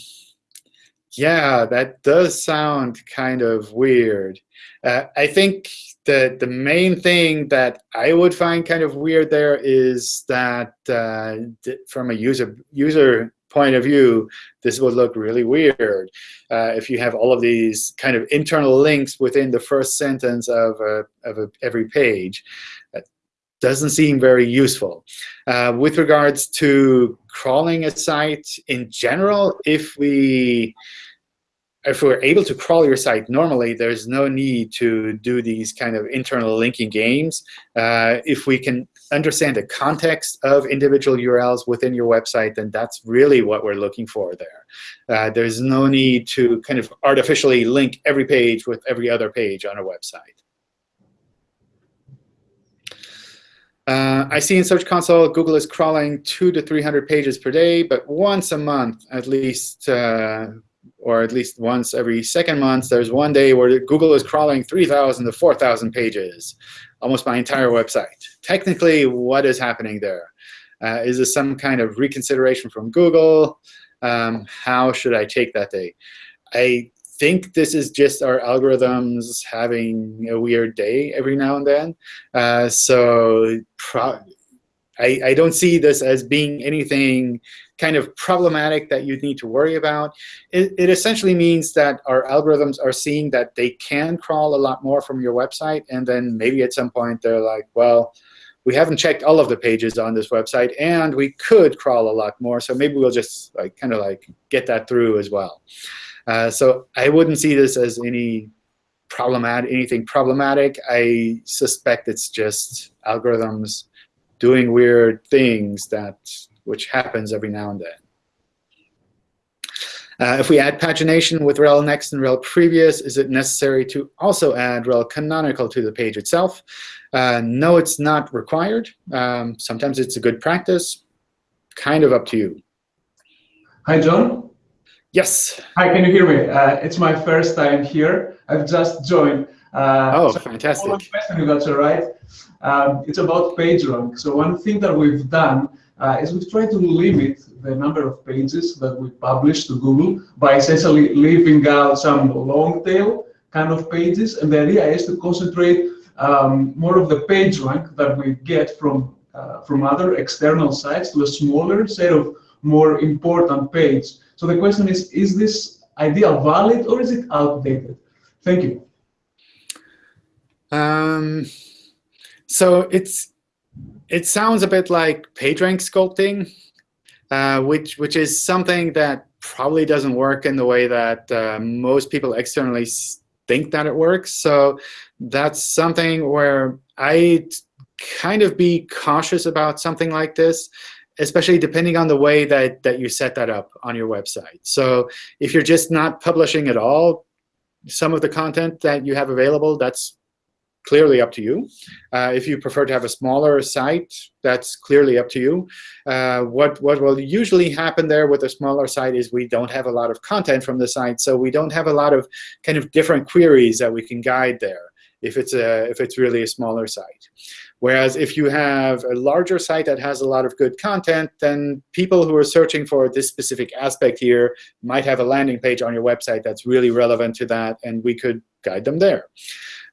yeah, that does sound kind of weird. Uh, I think the the main thing that I would find kind of weird there is that uh, from a user user point of view, this would look really weird uh, if you have all of these kind of internal links within the first sentence of a, of a, every page. That doesn't seem very useful. Uh, with regards to crawling a site in general, if we if we're able to crawl your site normally, there's no need to do these kind of internal linking games. Uh, if we can understand the context of individual URLs within your website, then that's really what we're looking for there. Uh, there's no need to kind of artificially link every page with every other page on a website. Uh, I see in Search Console, Google is crawling two to 300 pages per day, but once a month, at least, uh, or at least once every second month, there's one day where Google is crawling 3,000 to 4,000 pages, almost my entire website. Technically, what is happening there? Uh, is this some kind of reconsideration from Google? Um, how should I take that day? I think this is just our algorithms having a weird day every now and then. Uh, so I, I don't see this as being anything kind of problematic that you need to worry about. It, it, essentially means that our algorithms are seeing that they can crawl a lot more from your website, and then maybe at some point they're like, well, we haven't checked all of the pages on this website, and we could crawl a lot more, so maybe we'll just like kind of like get that through as well. Uh, so I wouldn't see this as any problematic, anything problematic. I suspect it's just algorithms doing weird things that which happens every now and then. Uh, if we add pagination with rel next and rel previous, is it necessary to also add rel canonical to the page itself? Uh, no, it's not required. Um, sometimes it's a good practice. Kind of up to you. Hi, John. Yes. Hi, can you hear me? Uh, it's my first time here. I've just joined. Uh, oh, so fantastic. Question, if that's all right. Um, it's about PageRank. So one thing that we've done uh, is we've tried to limit the number of pages that we publish to Google by essentially leaving out some long tail kind of pages. And the idea is to concentrate um, more of the page rank that we get from uh, from other external sites to a smaller set of more important pages. So the question is, is this idea valid or is it outdated? Thank you. Um, so it's it sounds a bit like PageRank sculpting, uh, which which is something that probably doesn't work in the way that uh, most people externally think that it works. So that's something where I kind of be cautious about something like this, especially depending on the way that, that you set that up on your website. So if you're just not publishing at all, some of the content that you have available, that's clearly up to you. Uh, if you prefer to have a smaller site, that's clearly up to you. Uh, what, what will usually happen there with a smaller site is we don't have a lot of content from the site, so we don't have a lot of kind of different queries that we can guide there if it's, a, if it's really a smaller site. Whereas if you have a larger site that has a lot of good content, then people who are searching for this specific aspect here might have a landing page on your website that's really relevant to that, and we could guide them there.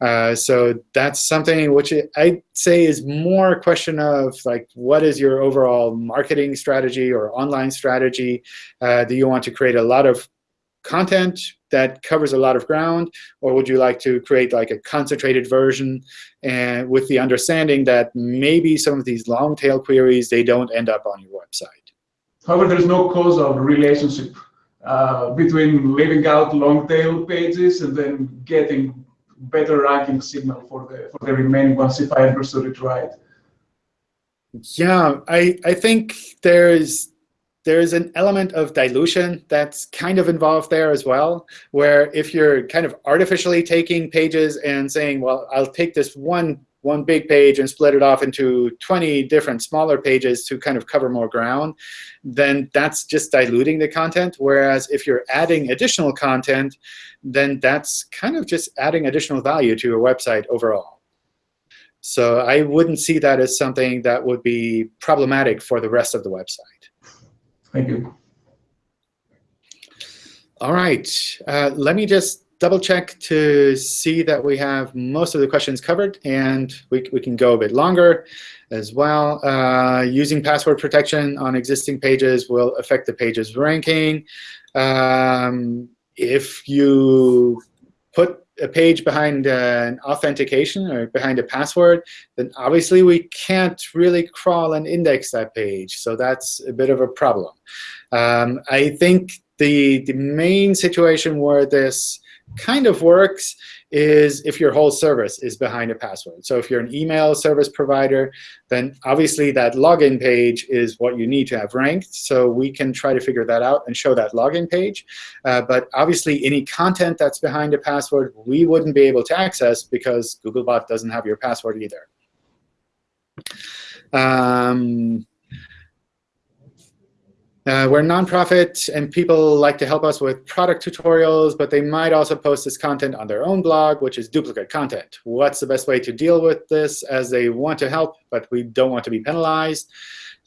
Uh, so that's something which I'd say is more a question of like, what is your overall marketing strategy or online strategy? Uh, do you want to create a lot of content that covers a lot of ground, or would you like to create like a concentrated version and with the understanding that maybe some of these long tail queries, they don't end up on your website? However, there's no causal relationship uh, between leaving out long tail pages and then getting better ranking signal for the for the remaining ones if I understood it right. Yeah, I I think there's there's an element of dilution that's kind of involved there as well, where if you're kind of artificially taking pages and saying, well, I'll take this one one big page and split it off into 20 different smaller pages to kind of cover more ground, then that's just diluting the content. Whereas if you're adding additional content, then that's kind of just adding additional value to your website overall. So I wouldn't see that as something that would be problematic for the rest of the website. Thank you. All right. Uh, let me just double check to see that we have most of the questions covered, and we, we can go a bit longer as well. Uh, using password protection on existing pages will affect the page's ranking. Um, if you put a page behind an authentication or behind a password, then obviously we can't really crawl and index that page. So that's a bit of a problem. Um, I think the, the main situation where this kind of works is if your whole service is behind a password. So if you're an email service provider, then obviously that login page is what you need to have ranked. So we can try to figure that out and show that login page. Uh, but obviously, any content that's behind a password, we wouldn't be able to access because Googlebot doesn't have your password either. Um, uh, we're a nonprofit, and people like to help us with product tutorials, but they might also post this content on their own blog, which is duplicate content. What's the best way to deal with this as they want to help, but we don't want to be penalized?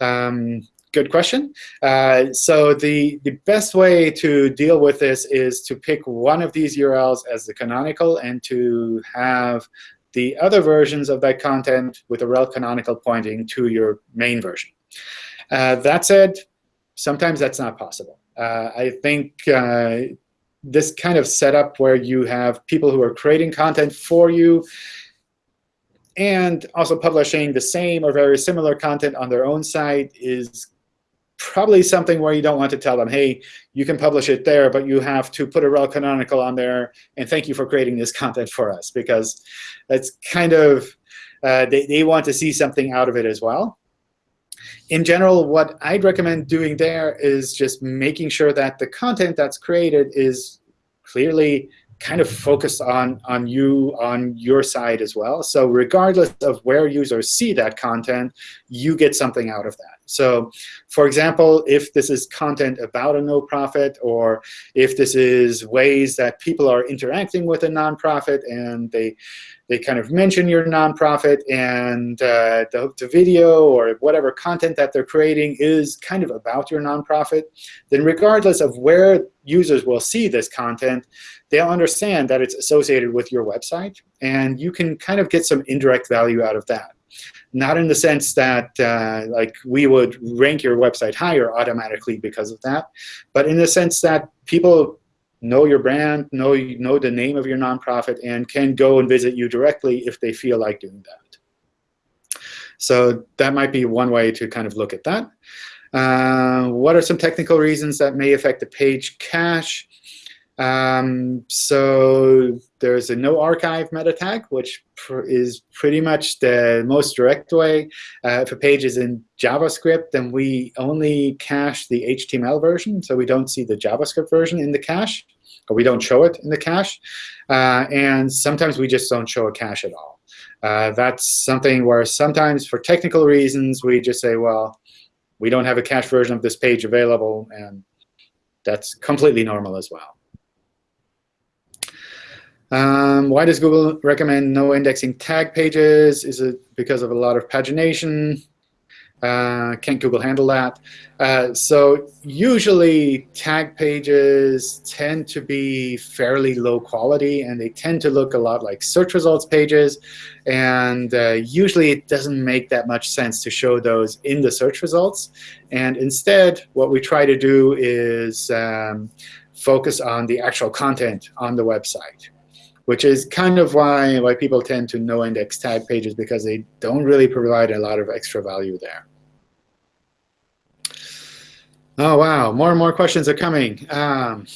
Um, good question. Uh, so the, the best way to deal with this is to pick one of these URLs as the canonical and to have the other versions of that content with a rel canonical pointing to your main version. Uh, that said, sometimes that's not possible. Uh, I think uh, this kind of setup where you have people who are creating content for you and also publishing the same or very similar content on their own site is probably something where you don't want to tell them, hey, you can publish it there, but you have to put a rel canonical on there, and thank you for creating this content for us, because that's kind of, uh, they, they want to see something out of it as well in general, what I'd recommend doing there is just making sure that the content that's created is clearly kind of focused on, on you, on your side as well. So regardless of where users see that content, you get something out of that. So for example, if this is content about a no-profit, or if this is ways that people are interacting with a nonprofit and they they kind of mention your nonprofit and uh, the, the, video or whatever content that they're creating is kind of about your nonprofit, then regardless of where users will see this content, they'll understand that it's associated with your website. And you can kind of get some indirect value out of that. Not in the sense that uh, like we would rank your website higher automatically because of that, but in the sense that people know your brand, know, know the name of your nonprofit, and can go and visit you directly if they feel like doing that. So that might be one way to kind of look at that. Uh, what are some technical reasons that may affect the page cache? Um, so there's a no archive meta tag, which pr is pretty much the most direct way. Uh, if a page is in JavaScript, then we only cache the HTML version, so we don't see the JavaScript version in the cache, or we don't show it in the cache. Uh, and sometimes we just don't show a cache at all. Uh, that's something where sometimes for technical reasons, we just say, well, we don't have a cache version of this page available, and that's completely normal as well. Um, why does Google recommend no indexing tag pages? Is it because of a lot of pagination? Uh, can't Google handle that? Uh, so usually tag pages tend to be fairly low quality, and they tend to look a lot like search results pages. And uh, usually it doesn't make that much sense to show those in the search results. And instead, what we try to do is um, focus on the actual content on the website which is kind of why, why people tend to no index tag pages because they don't really provide a lot of extra value there. Oh, wow. More and more questions are coming. Um,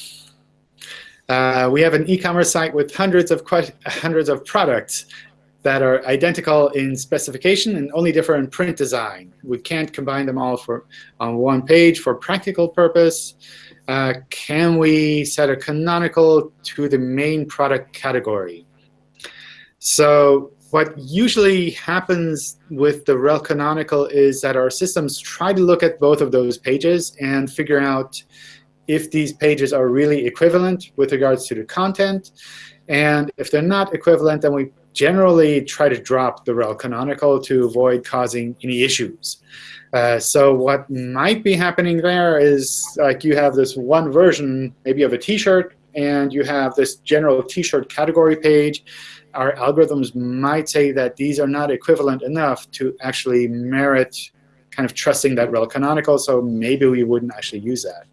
uh, we have an e-commerce site with hundreds of hundreds of products that are identical in specification and only differ in print design. We can't combine them all for on one page for practical purpose uh, can we set a canonical to the main product category? So what usually happens with the rel canonical is that our systems try to look at both of those pages and figure out if these pages are really equivalent with regards to the content. And if they're not equivalent, then we generally try to drop the rel canonical to avoid causing any issues. Uh, so what might be happening there is like you have this one version maybe of a t-shirt and you have this general T-shirt category page, our algorithms might say that these are not equivalent enough to actually merit kind of trusting that rel canonical, so maybe we wouldn't actually use that.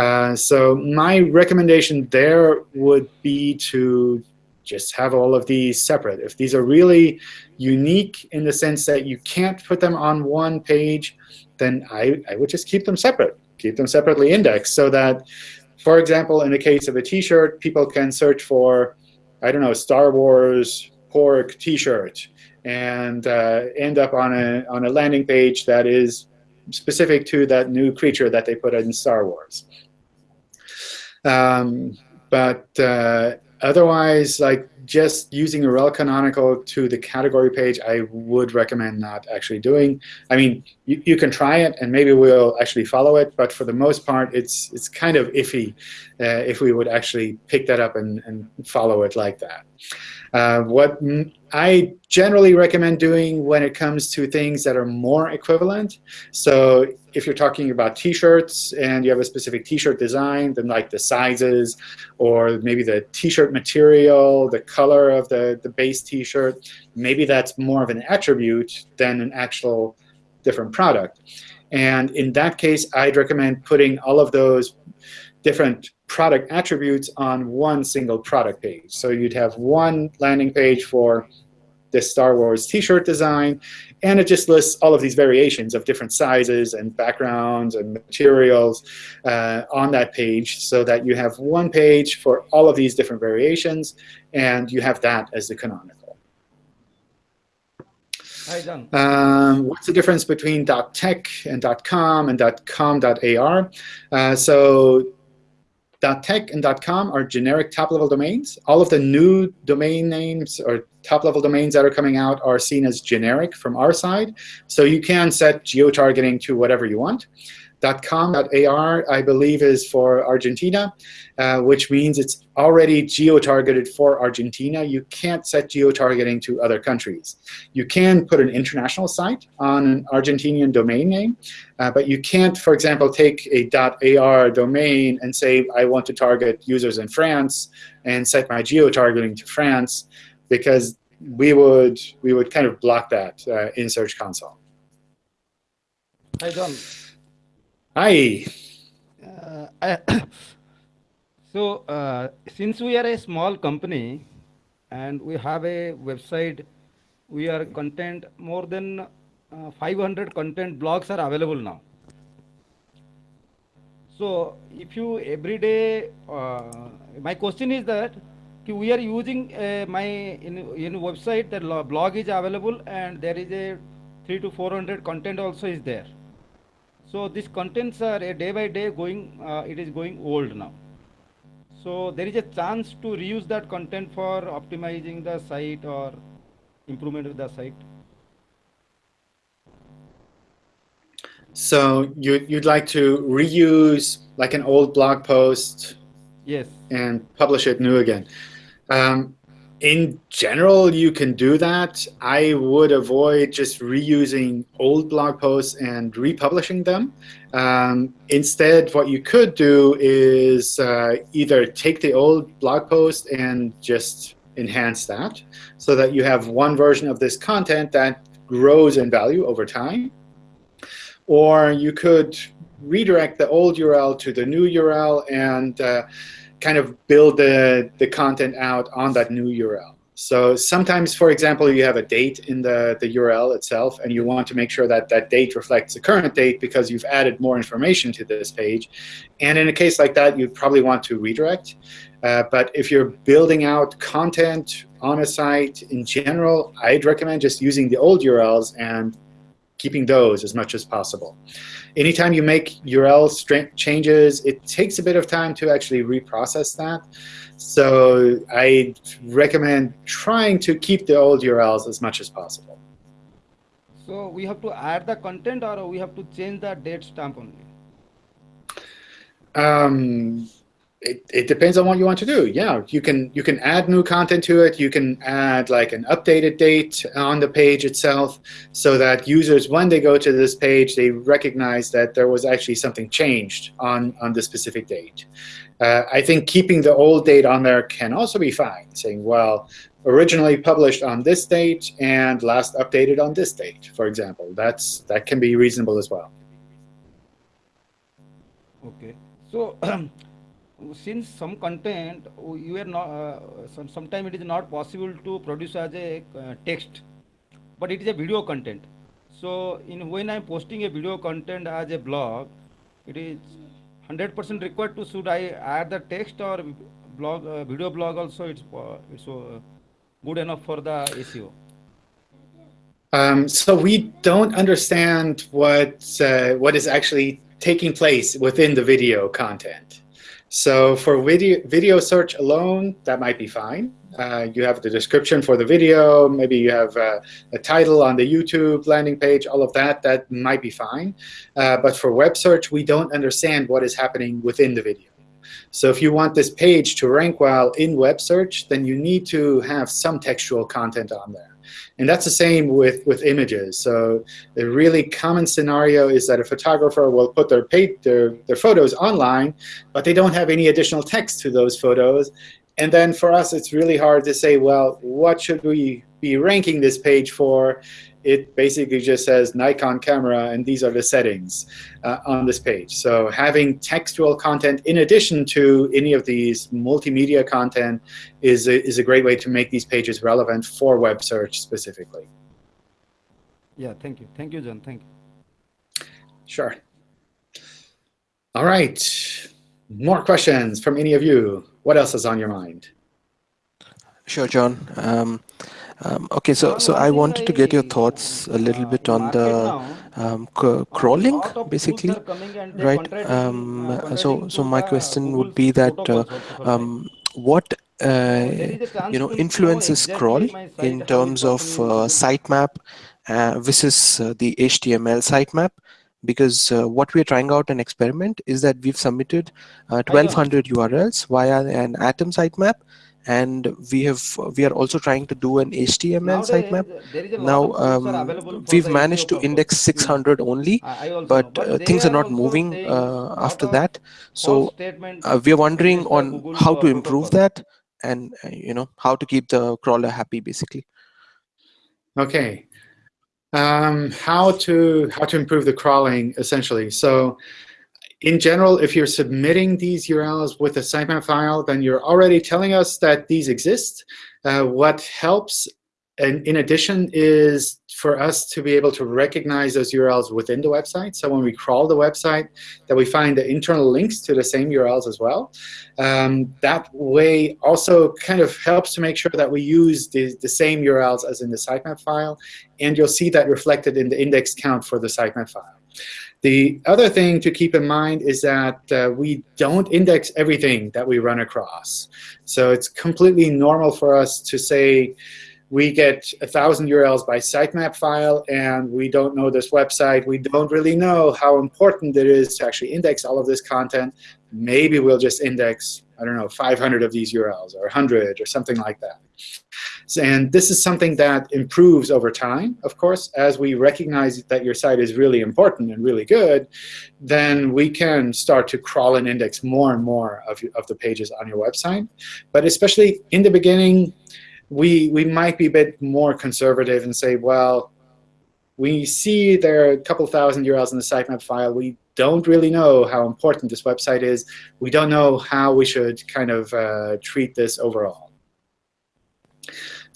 Uh, so my recommendation there would be to just have all of these separate. If these are really unique in the sense that you can't put them on one page, then I, I would just keep them separate. Keep them separately indexed so that, for example, in the case of a T-shirt, people can search for, I don't know, Star Wars porg T-shirt and uh, end up on a, on a landing page that is specific to that new creature that they put in Star Wars. Um, but uh, otherwise, like just using a rel canonical to the category page, I would recommend not actually doing. I mean, you, you can try it, and maybe we'll actually follow it. But for the most part, it's it's kind of iffy uh, if we would actually pick that up and, and follow it like that. Uh, what I generally recommend doing when it comes to things that are more equivalent. So if you're talking about T-shirts and you have a specific T-shirt design, then like the sizes or maybe the T-shirt material, the color of the, the base T-shirt, maybe that's more of an attribute than an actual different product. And in that case, I'd recommend putting all of those different product attributes on one single product page. So you'd have one landing page for this Star Wars t-shirt design, and it just lists all of these variations of different sizes and backgrounds and materials uh, on that page so that you have one page for all of these different variations, and you have that as the canonical. Um, what's the difference between .tech and .com and .com.ar? Uh, so .tech and .com are generic top-level domains. All of the new domain names or top-level domains that are coming out are seen as generic from our side. So you can set geo-targeting to whatever you want. .com.ar, I believe, is for Argentina, uh, which means it's already geo-targeted for Argentina. You can't set geo-targeting to other countries. You can put an international site on an Argentinian domain name, uh, but you can't, for example, take a .ar domain and say, I want to target users in France and set my geo-targeting to France, because we would, we would kind of block that uh, in Search Console. Hi, John. Hi. Uh, so, uh, since we are a small company and we have a website, we are content more than uh, 500 content blogs are available now. So, if you every day, uh, my question is that we are using uh, my in, in website that blog is available and there is a three to 400 content also is there. So these contents are a day by day going, uh, it is going old now. So there is a chance to reuse that content for optimizing the site or improvement of the site. So you, you'd like to reuse like an old blog post yes. and publish it new again. Um, in general, you can do that. I would avoid just reusing old blog posts and republishing them. Um, instead, what you could do is uh, either take the old blog post and just enhance that so that you have one version of this content that grows in value over time. Or you could redirect the old URL to the new URL and uh, kind of build the, the content out on that new URL. So sometimes, for example, you have a date in the, the URL itself, and you want to make sure that that date reflects the current date because you've added more information to this page. And in a case like that, you'd probably want to redirect. Uh, but if you're building out content on a site in general, I'd recommend just using the old URLs and keeping those as much as possible. Anytime you make URL changes, it takes a bit of time to actually reprocess that. So I recommend trying to keep the old URLs as much as possible. So we have to add the content or we have to change the date stamp only? Um, it, it depends on what you want to do. Yeah, you can you can add new content to it. You can add like an updated date on the page itself so that users, when they go to this page, they recognize that there was actually something changed on, on the specific date. Uh, I think keeping the old date on there can also be fine, saying, well, originally published on this date and last updated on this date, for example. That's That can be reasonable as well. Okay. So since some content you are not, uh, some, sometimes it is not possible to produce as a uh, text, but it is a video content. So in when I'm posting a video content as a blog, it is 100% required to should I add the text or blog uh, video blog also it's uh, it's uh, good enough for the SEO. Um, so we don't understand what uh, what is actually taking place within the video content. So for video, video search alone, that might be fine. Uh, you have the description for the video, maybe you have uh, a title on the YouTube landing page, all of that, that might be fine. Uh, but for web search, we don't understand what is happening within the video. So if you want this page to rank well in web search, then you need to have some textual content on there. And that's the same with, with images. So a really common scenario is that a photographer will put their, page, their, their photos online, but they don't have any additional text to those photos. And then for us, it's really hard to say, well, what should we be ranking this page for? It basically just says Nikon camera, and these are the settings uh, on this page. So having textual content in addition to any of these multimedia content is a, is a great way to make these pages relevant for web search specifically. Yeah, thank you. Thank you, John. Thank you. Sure. All right. More questions from any of you. What else is on your mind? Sure, John. Um, um, okay, so so I wanted to get your thoughts a little bit on the um, crawling, basically, right? Um, so so my question would be that uh, um, what uh, you know influences crawl in terms of uh, sitemap uh, versus uh, the HTML sitemap? Because uh, what we're trying out an experiment is that we've submitted 1,200 URLs via an Atom sitemap and we have we are also trying to do an HTML sitemap. Now um, we've managed to index 600 only, but uh, things are not moving uh, after that. So uh, we are wondering on how to improve that and uh, you know how to keep the crawler happy basically. Okay. Um, how to how to improve the crawling essentially. So in general, if you're submitting these URLs with a sitemap file, then you're already telling us that these exist. Uh, what helps, and in addition, is for us to be able to recognize those URLs within the website. So when we crawl the website, that we find the internal links to the same URLs as well. Um, that way also kind of helps to make sure that we use the, the same URLs as in the sitemap file. And you'll see that reflected in the index count for the sitemap file. The other thing to keep in mind is that uh, we don't index everything that we run across. So it's completely normal for us to say we get 1,000 URLs by sitemap file, and we don't know this website. We don't really know how important it is to actually index all of this content. Maybe we'll just index, I don't know, 500 of these URLs or 100 or something like that. And this is something that improves over time, of course. As we recognize that your site is really important and really good, then we can start to crawl and index more and more of, of the pages on your website. But especially in the beginning, we, we might be a bit more conservative and say, well, we see there are a couple thousand URLs in the sitemap file. We don't really know how important this website is. We don't know how we should kind of uh, treat this overall.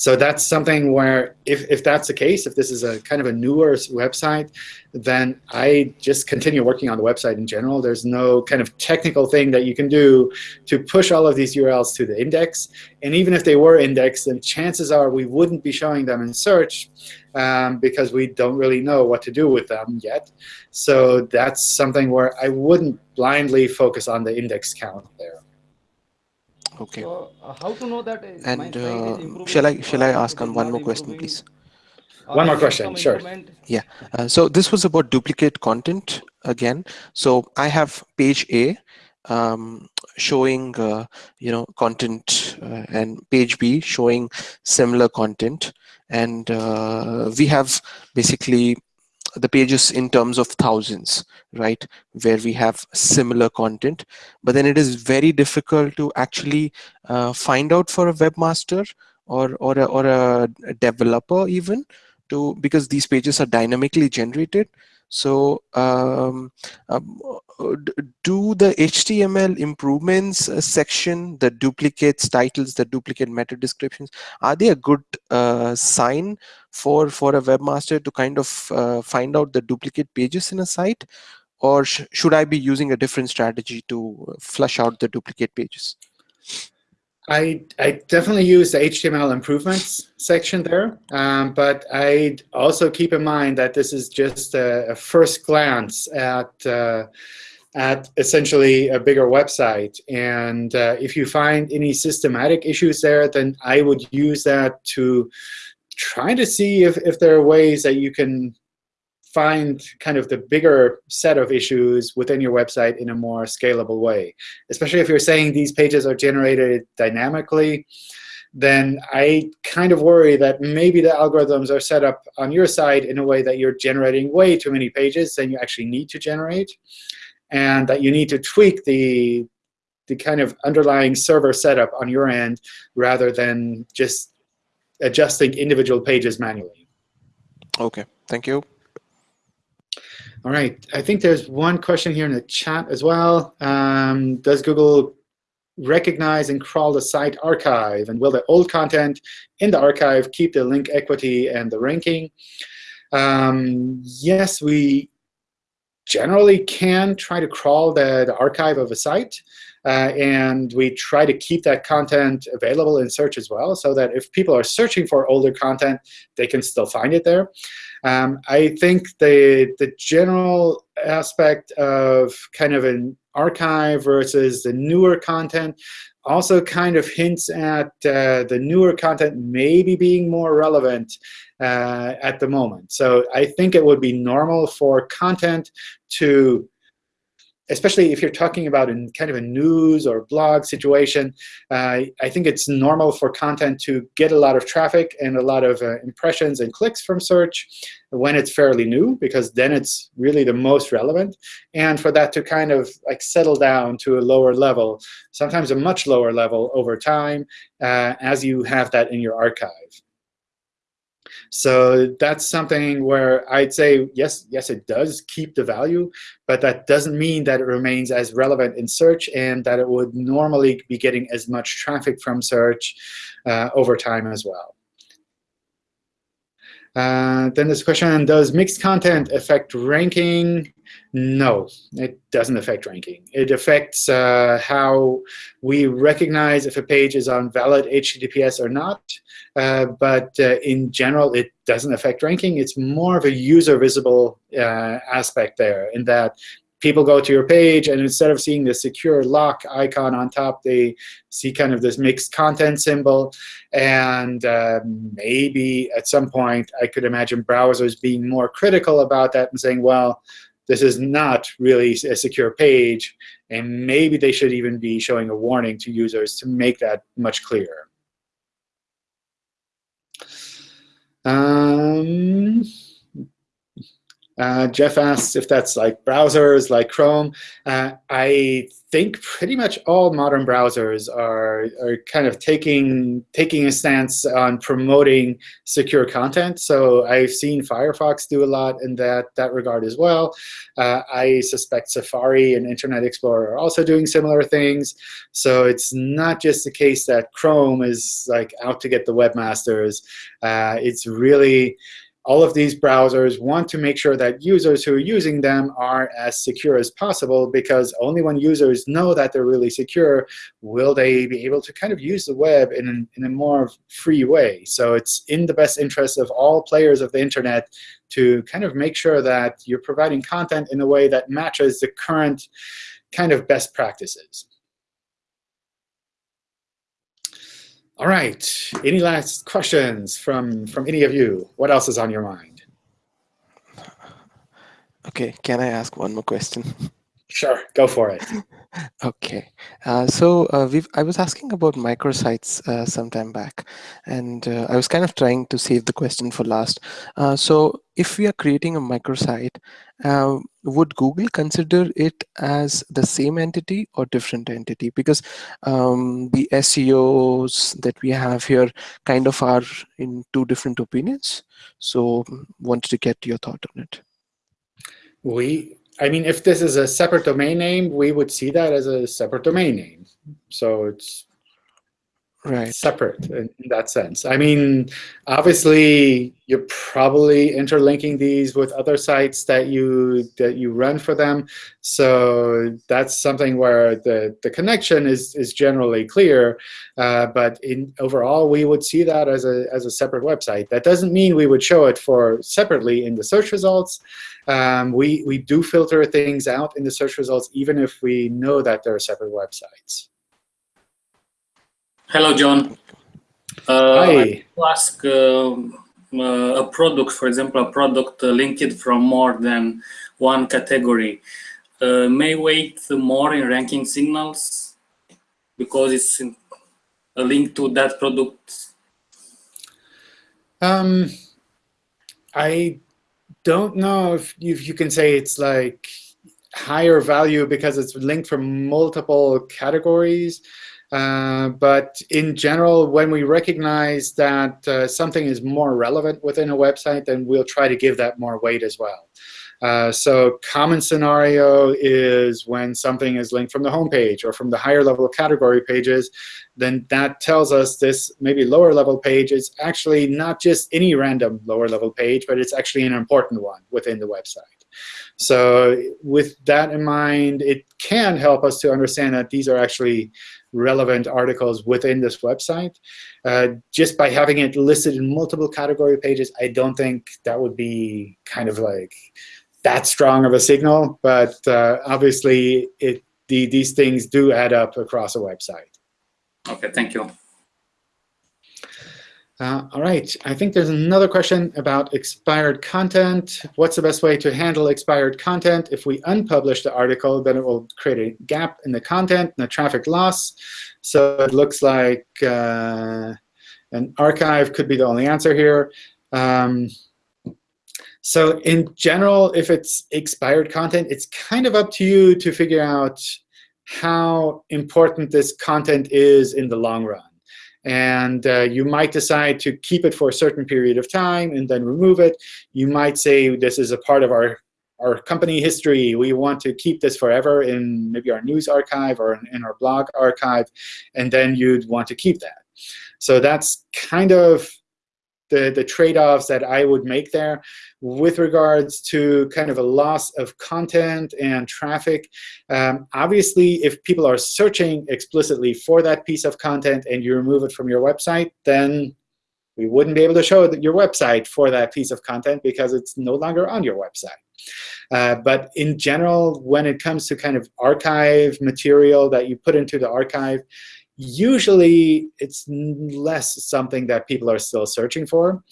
So that's something where if, if that's the case, if this is a kind of a newer website, then I just continue working on the website in general. There's no kind of technical thing that you can do to push all of these URLs to the index. And even if they were indexed, then chances are we wouldn't be showing them in search um, because we don't really know what to do with them yet. So that's something where I wouldn't blindly focus on the index count there. Okay. So, uh, how to know that? Uh, and uh, shall I shall I ask on one more question, please? One more question, sure. Yeah. Uh, so this was about duplicate content again. So I have page A um, showing uh, you know content uh, and page B showing similar content, and uh, we have basically the pages in terms of thousands, right? Where we have similar content, but then it is very difficult to actually uh, find out for a webmaster or or a, or a developer even to because these pages are dynamically generated. So um, um, do the HTML improvements uh, section, the duplicates, titles, the duplicate meta descriptions, are they a good uh, sign for, for a webmaster to kind of uh, find out the duplicate pages in a site? Or sh should I be using a different strategy to flush out the duplicate pages? I, I definitely use the HTML improvements section there, um, but I'd also keep in mind that this is just a, a first glance at, uh, at essentially a bigger website. And uh, if you find any systematic issues there, then I would use that to try to see if, if there are ways that you can find kind of the bigger set of issues within your website in a more scalable way. Especially if you're saying these pages are generated dynamically, then I kind of worry that maybe the algorithms are set up on your side in a way that you're generating way too many pages than you actually need to generate, and that you need to tweak the, the kind of underlying server setup on your end rather than just adjusting individual pages manually. OK, thank you. All right, I think there's one question here in the chat as well. Um, does Google recognize and crawl the site archive? And will the old content in the archive keep the link equity and the ranking? Um, yes, we generally can try to crawl the, the archive of a site. Uh, and we try to keep that content available in search as well, so that if people are searching for older content, they can still find it there. Um, I think the, the general aspect of kind of an archive versus the newer content also kind of hints at uh, the newer content maybe being more relevant uh, at the moment. So I think it would be normal for content to especially if you're talking about in kind of a news or blog situation, uh, I think it's normal for content to get a lot of traffic and a lot of uh, impressions and clicks from search when it's fairly new, because then it's really the most relevant. And for that to kind of like settle down to a lower level, sometimes a much lower level over time, uh, as you have that in your archive. So that's something where I'd say, yes, yes, it does keep the value, but that doesn't mean that it remains as relevant in search and that it would normally be getting as much traffic from search uh, over time as well. Uh, then this question, does mixed content affect ranking? No, it doesn't affect ranking. It affects uh, how we recognize if a page is on valid HTTPS or not. Uh, but uh, in general, it doesn't affect ranking. It's more of a user visible uh, aspect there in that people go to your page, and instead of seeing the secure lock icon on top, they see kind of this mixed content symbol. And uh, maybe at some point, I could imagine browsers being more critical about that and saying, well, this is not really a secure page. And maybe they should even be showing a warning to users to make that much clearer. Um, uh, Jeff asks if that's like browsers like Chrome. Uh, I think pretty much all modern browsers are, are kind of taking, taking a stance on promoting secure content. So I've seen Firefox do a lot in that, that regard as well. Uh, I suspect Safari and Internet Explorer are also doing similar things. So it's not just the case that Chrome is like out to get the webmasters. Uh, it's really all of these browsers want to make sure that users who are using them are as secure as possible, because only when users know that they're really secure will they be able to kind of use the web in, in a more free way. So it's in the best interest of all players of the internet to kind of make sure that you're providing content in a way that matches the current kind of best practices. All right. Any last questions from, from any of you? What else is on your mind? OK, can I ask one more question? Sure, go for it. Okay, uh, so uh, we've, I was asking about microsites uh, some time back, and uh, I was kind of trying to save the question for last. Uh, so if we are creating a microsite, uh, would Google consider it as the same entity or different entity? Because um, the SEOs that we have here kind of are in two different opinions. So wanted to get your thought on it. We, I mean, if this is a separate domain name, we would see that as a separate domain name. So it's Right. separate in, in that sense. I mean, obviously, you're probably interlinking these with other sites that you that you run for them. So that's something where the the connection is is generally clear. Uh, but in overall, we would see that as a as a separate website. That doesn't mean we would show it for separately in the search results. Um, we we do filter things out in the search results, even if we know that they're separate websites. Hello, John. Uh, Hi. I to ask um, uh, a product, for example, a product uh, linked from more than one category, uh, may weight more in ranking signals because it's in- a link to that product. Um, I don't know if you, if you can say it's like higher value because it's linked from multiple categories. Uh, but in general, when we recognize that uh, something is more relevant within a website, then we'll try to give that more weight as well. Uh, so common scenario is when something is linked from the home page or from the higher level category pages, then that tells us this maybe lower level page is actually not just any random lower level page, but it's actually an important one within the website. So with that in mind, it can help us to understand that these are actually relevant articles within this website. Uh, just by having it listed in multiple category pages, I don't think that would be kind of like that strong of a signal. But uh, obviously, it, the, these things do add up across a website. Okay, thank you. Uh, all right, I think there's another question about expired content. What's the best way to handle expired content? If we unpublish the article, then it will create a gap in the content and a traffic loss. So it looks like uh, an archive could be the only answer here. Um, so in general, if it's expired content, it's kind of up to you to figure out how important this content is in the long run. And uh, you might decide to keep it for a certain period of time and then remove it. You might say this is a part of our, our company history. We want to keep this forever in maybe our news archive or in, in our blog archive. And then you'd want to keep that. So that's kind of the, the trade-offs that I would make there. With regards to kind of a loss of content and traffic, um, obviously, if people are searching explicitly for that piece of content and you remove it from your website, then we wouldn't be able to show your website for that piece of content because it's no longer on your website. Uh, but in general, when it comes to kind of archive material that you put into the archive, usually it's less something that people are still searching for.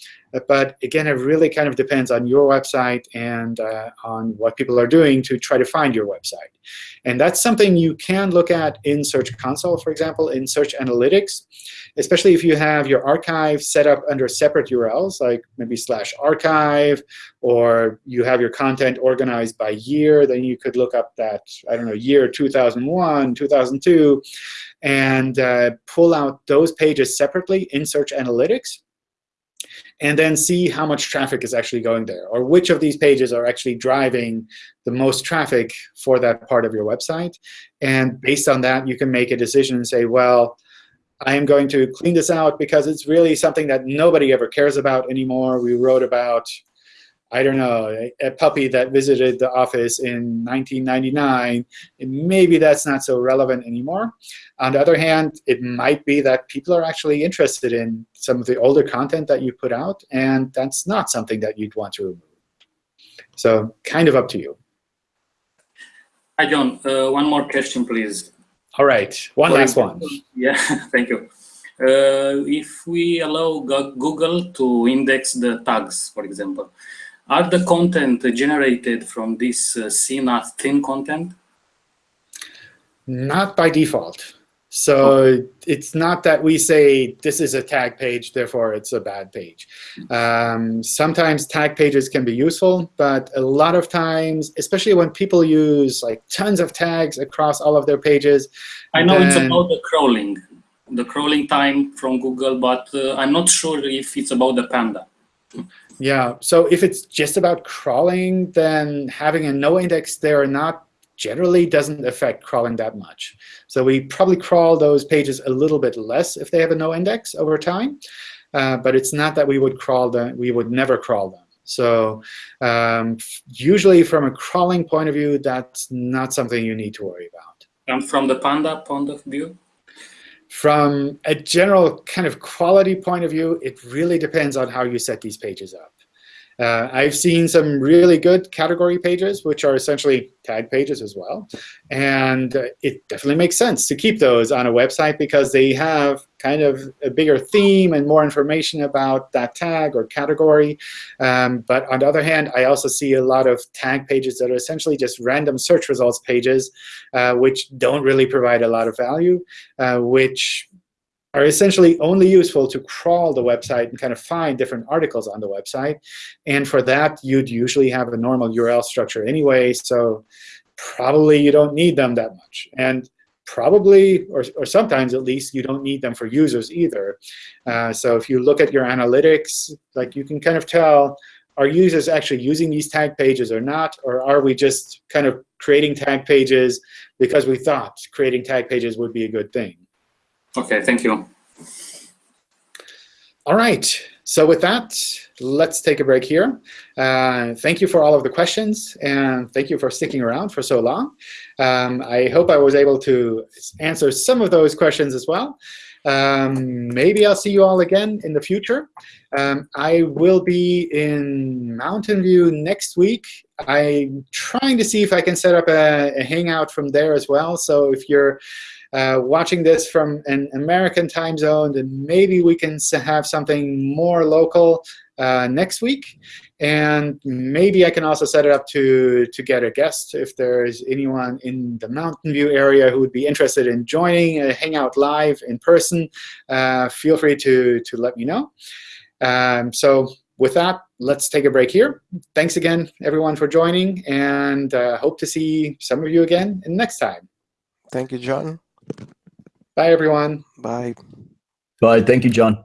But again, it really kind of depends on your website and uh, on what people are doing to try to find your website. And that's something you can look at in Search Console, for example, in Search Analytics, especially if you have your archive set up under separate URLs, like maybe slash archive, or you have your content organized by year, then you could look up that, I don't know, year 2001, 2002, and uh, pull out those pages separately in Search Analytics and then see how much traffic is actually going there, or which of these pages are actually driving the most traffic for that part of your website. And based on that, you can make a decision and say, well, I am going to clean this out because it's really something that nobody ever cares about anymore. We wrote about, I don't know, a, a puppy that visited the office in 1999. Maybe that's not so relevant anymore. On the other hand, it might be that people are actually interested in some of the older content that you put out, and that's not something that you'd want to remove. So kind of up to you. Hi, John. Uh, one more question, please. All right, one For last one. Yeah, thank you. Uh, if we allow Google to index the tags, for example, are the content generated from this uh, thin content? Not by default. So it's not that we say this is a tag page, therefore it's a bad page. Um, sometimes tag pages can be useful, but a lot of times, especially when people use like tons of tags across all of their pages, I know it's about the crawling, the crawling time from Google, but uh, I'm not sure if it's about the Panda. Yeah, so if it's just about crawling, then having a no index there or not generally doesn't affect crawling that much. So we probably crawl those pages a little bit less if they have a no index over time. Uh, but it's not that we would crawl them, we would never crawl them. So um, usually from a crawling point of view, that's not something you need to worry about. And from the Panda point of view, From a general kind of quality point of view, it really depends on how you set these pages up. Uh, I've seen some really good category pages, which are essentially tag pages as well. And uh, it definitely makes sense to keep those on a website because they have kind of a bigger theme and more information about that tag or category. Um, but on the other hand, I also see a lot of tag pages that are essentially just random search results pages, uh, which don't really provide a lot of value, uh, which are essentially only useful to crawl the website and kind of find different articles on the website. And for that, you'd usually have a normal URL structure anyway, so probably you don't need them that much. And probably, or, or sometimes at least, you don't need them for users either. Uh, so if you look at your analytics, like you can kind of tell, are users actually using these tag pages or not? Or are we just kind of creating tag pages because we thought creating tag pages would be a good thing? Okay, thank you. All right. So with that, let's take a break here. Uh, thank you for all of the questions, and thank you for sticking around for so long. Um, I hope I was able to answer some of those questions as well. Um, maybe I'll see you all again in the future. Um, I will be in Mountain View next week. I'm trying to see if I can set up a, a hangout from there as well. So if you're uh, watching this from an American time zone, then maybe we can have something more local uh, next week. And maybe I can also set it up to, to get a guest if there's anyone in the Mountain View area who would be interested in joining a Hangout Live in person. Uh, feel free to, to let me know. Um, so with that, let's take a break here. Thanks again, everyone, for joining, and uh, hope to see some of you again in next time. Thank you, John. Bye, everyone. Bye. Bye. Thank you, John.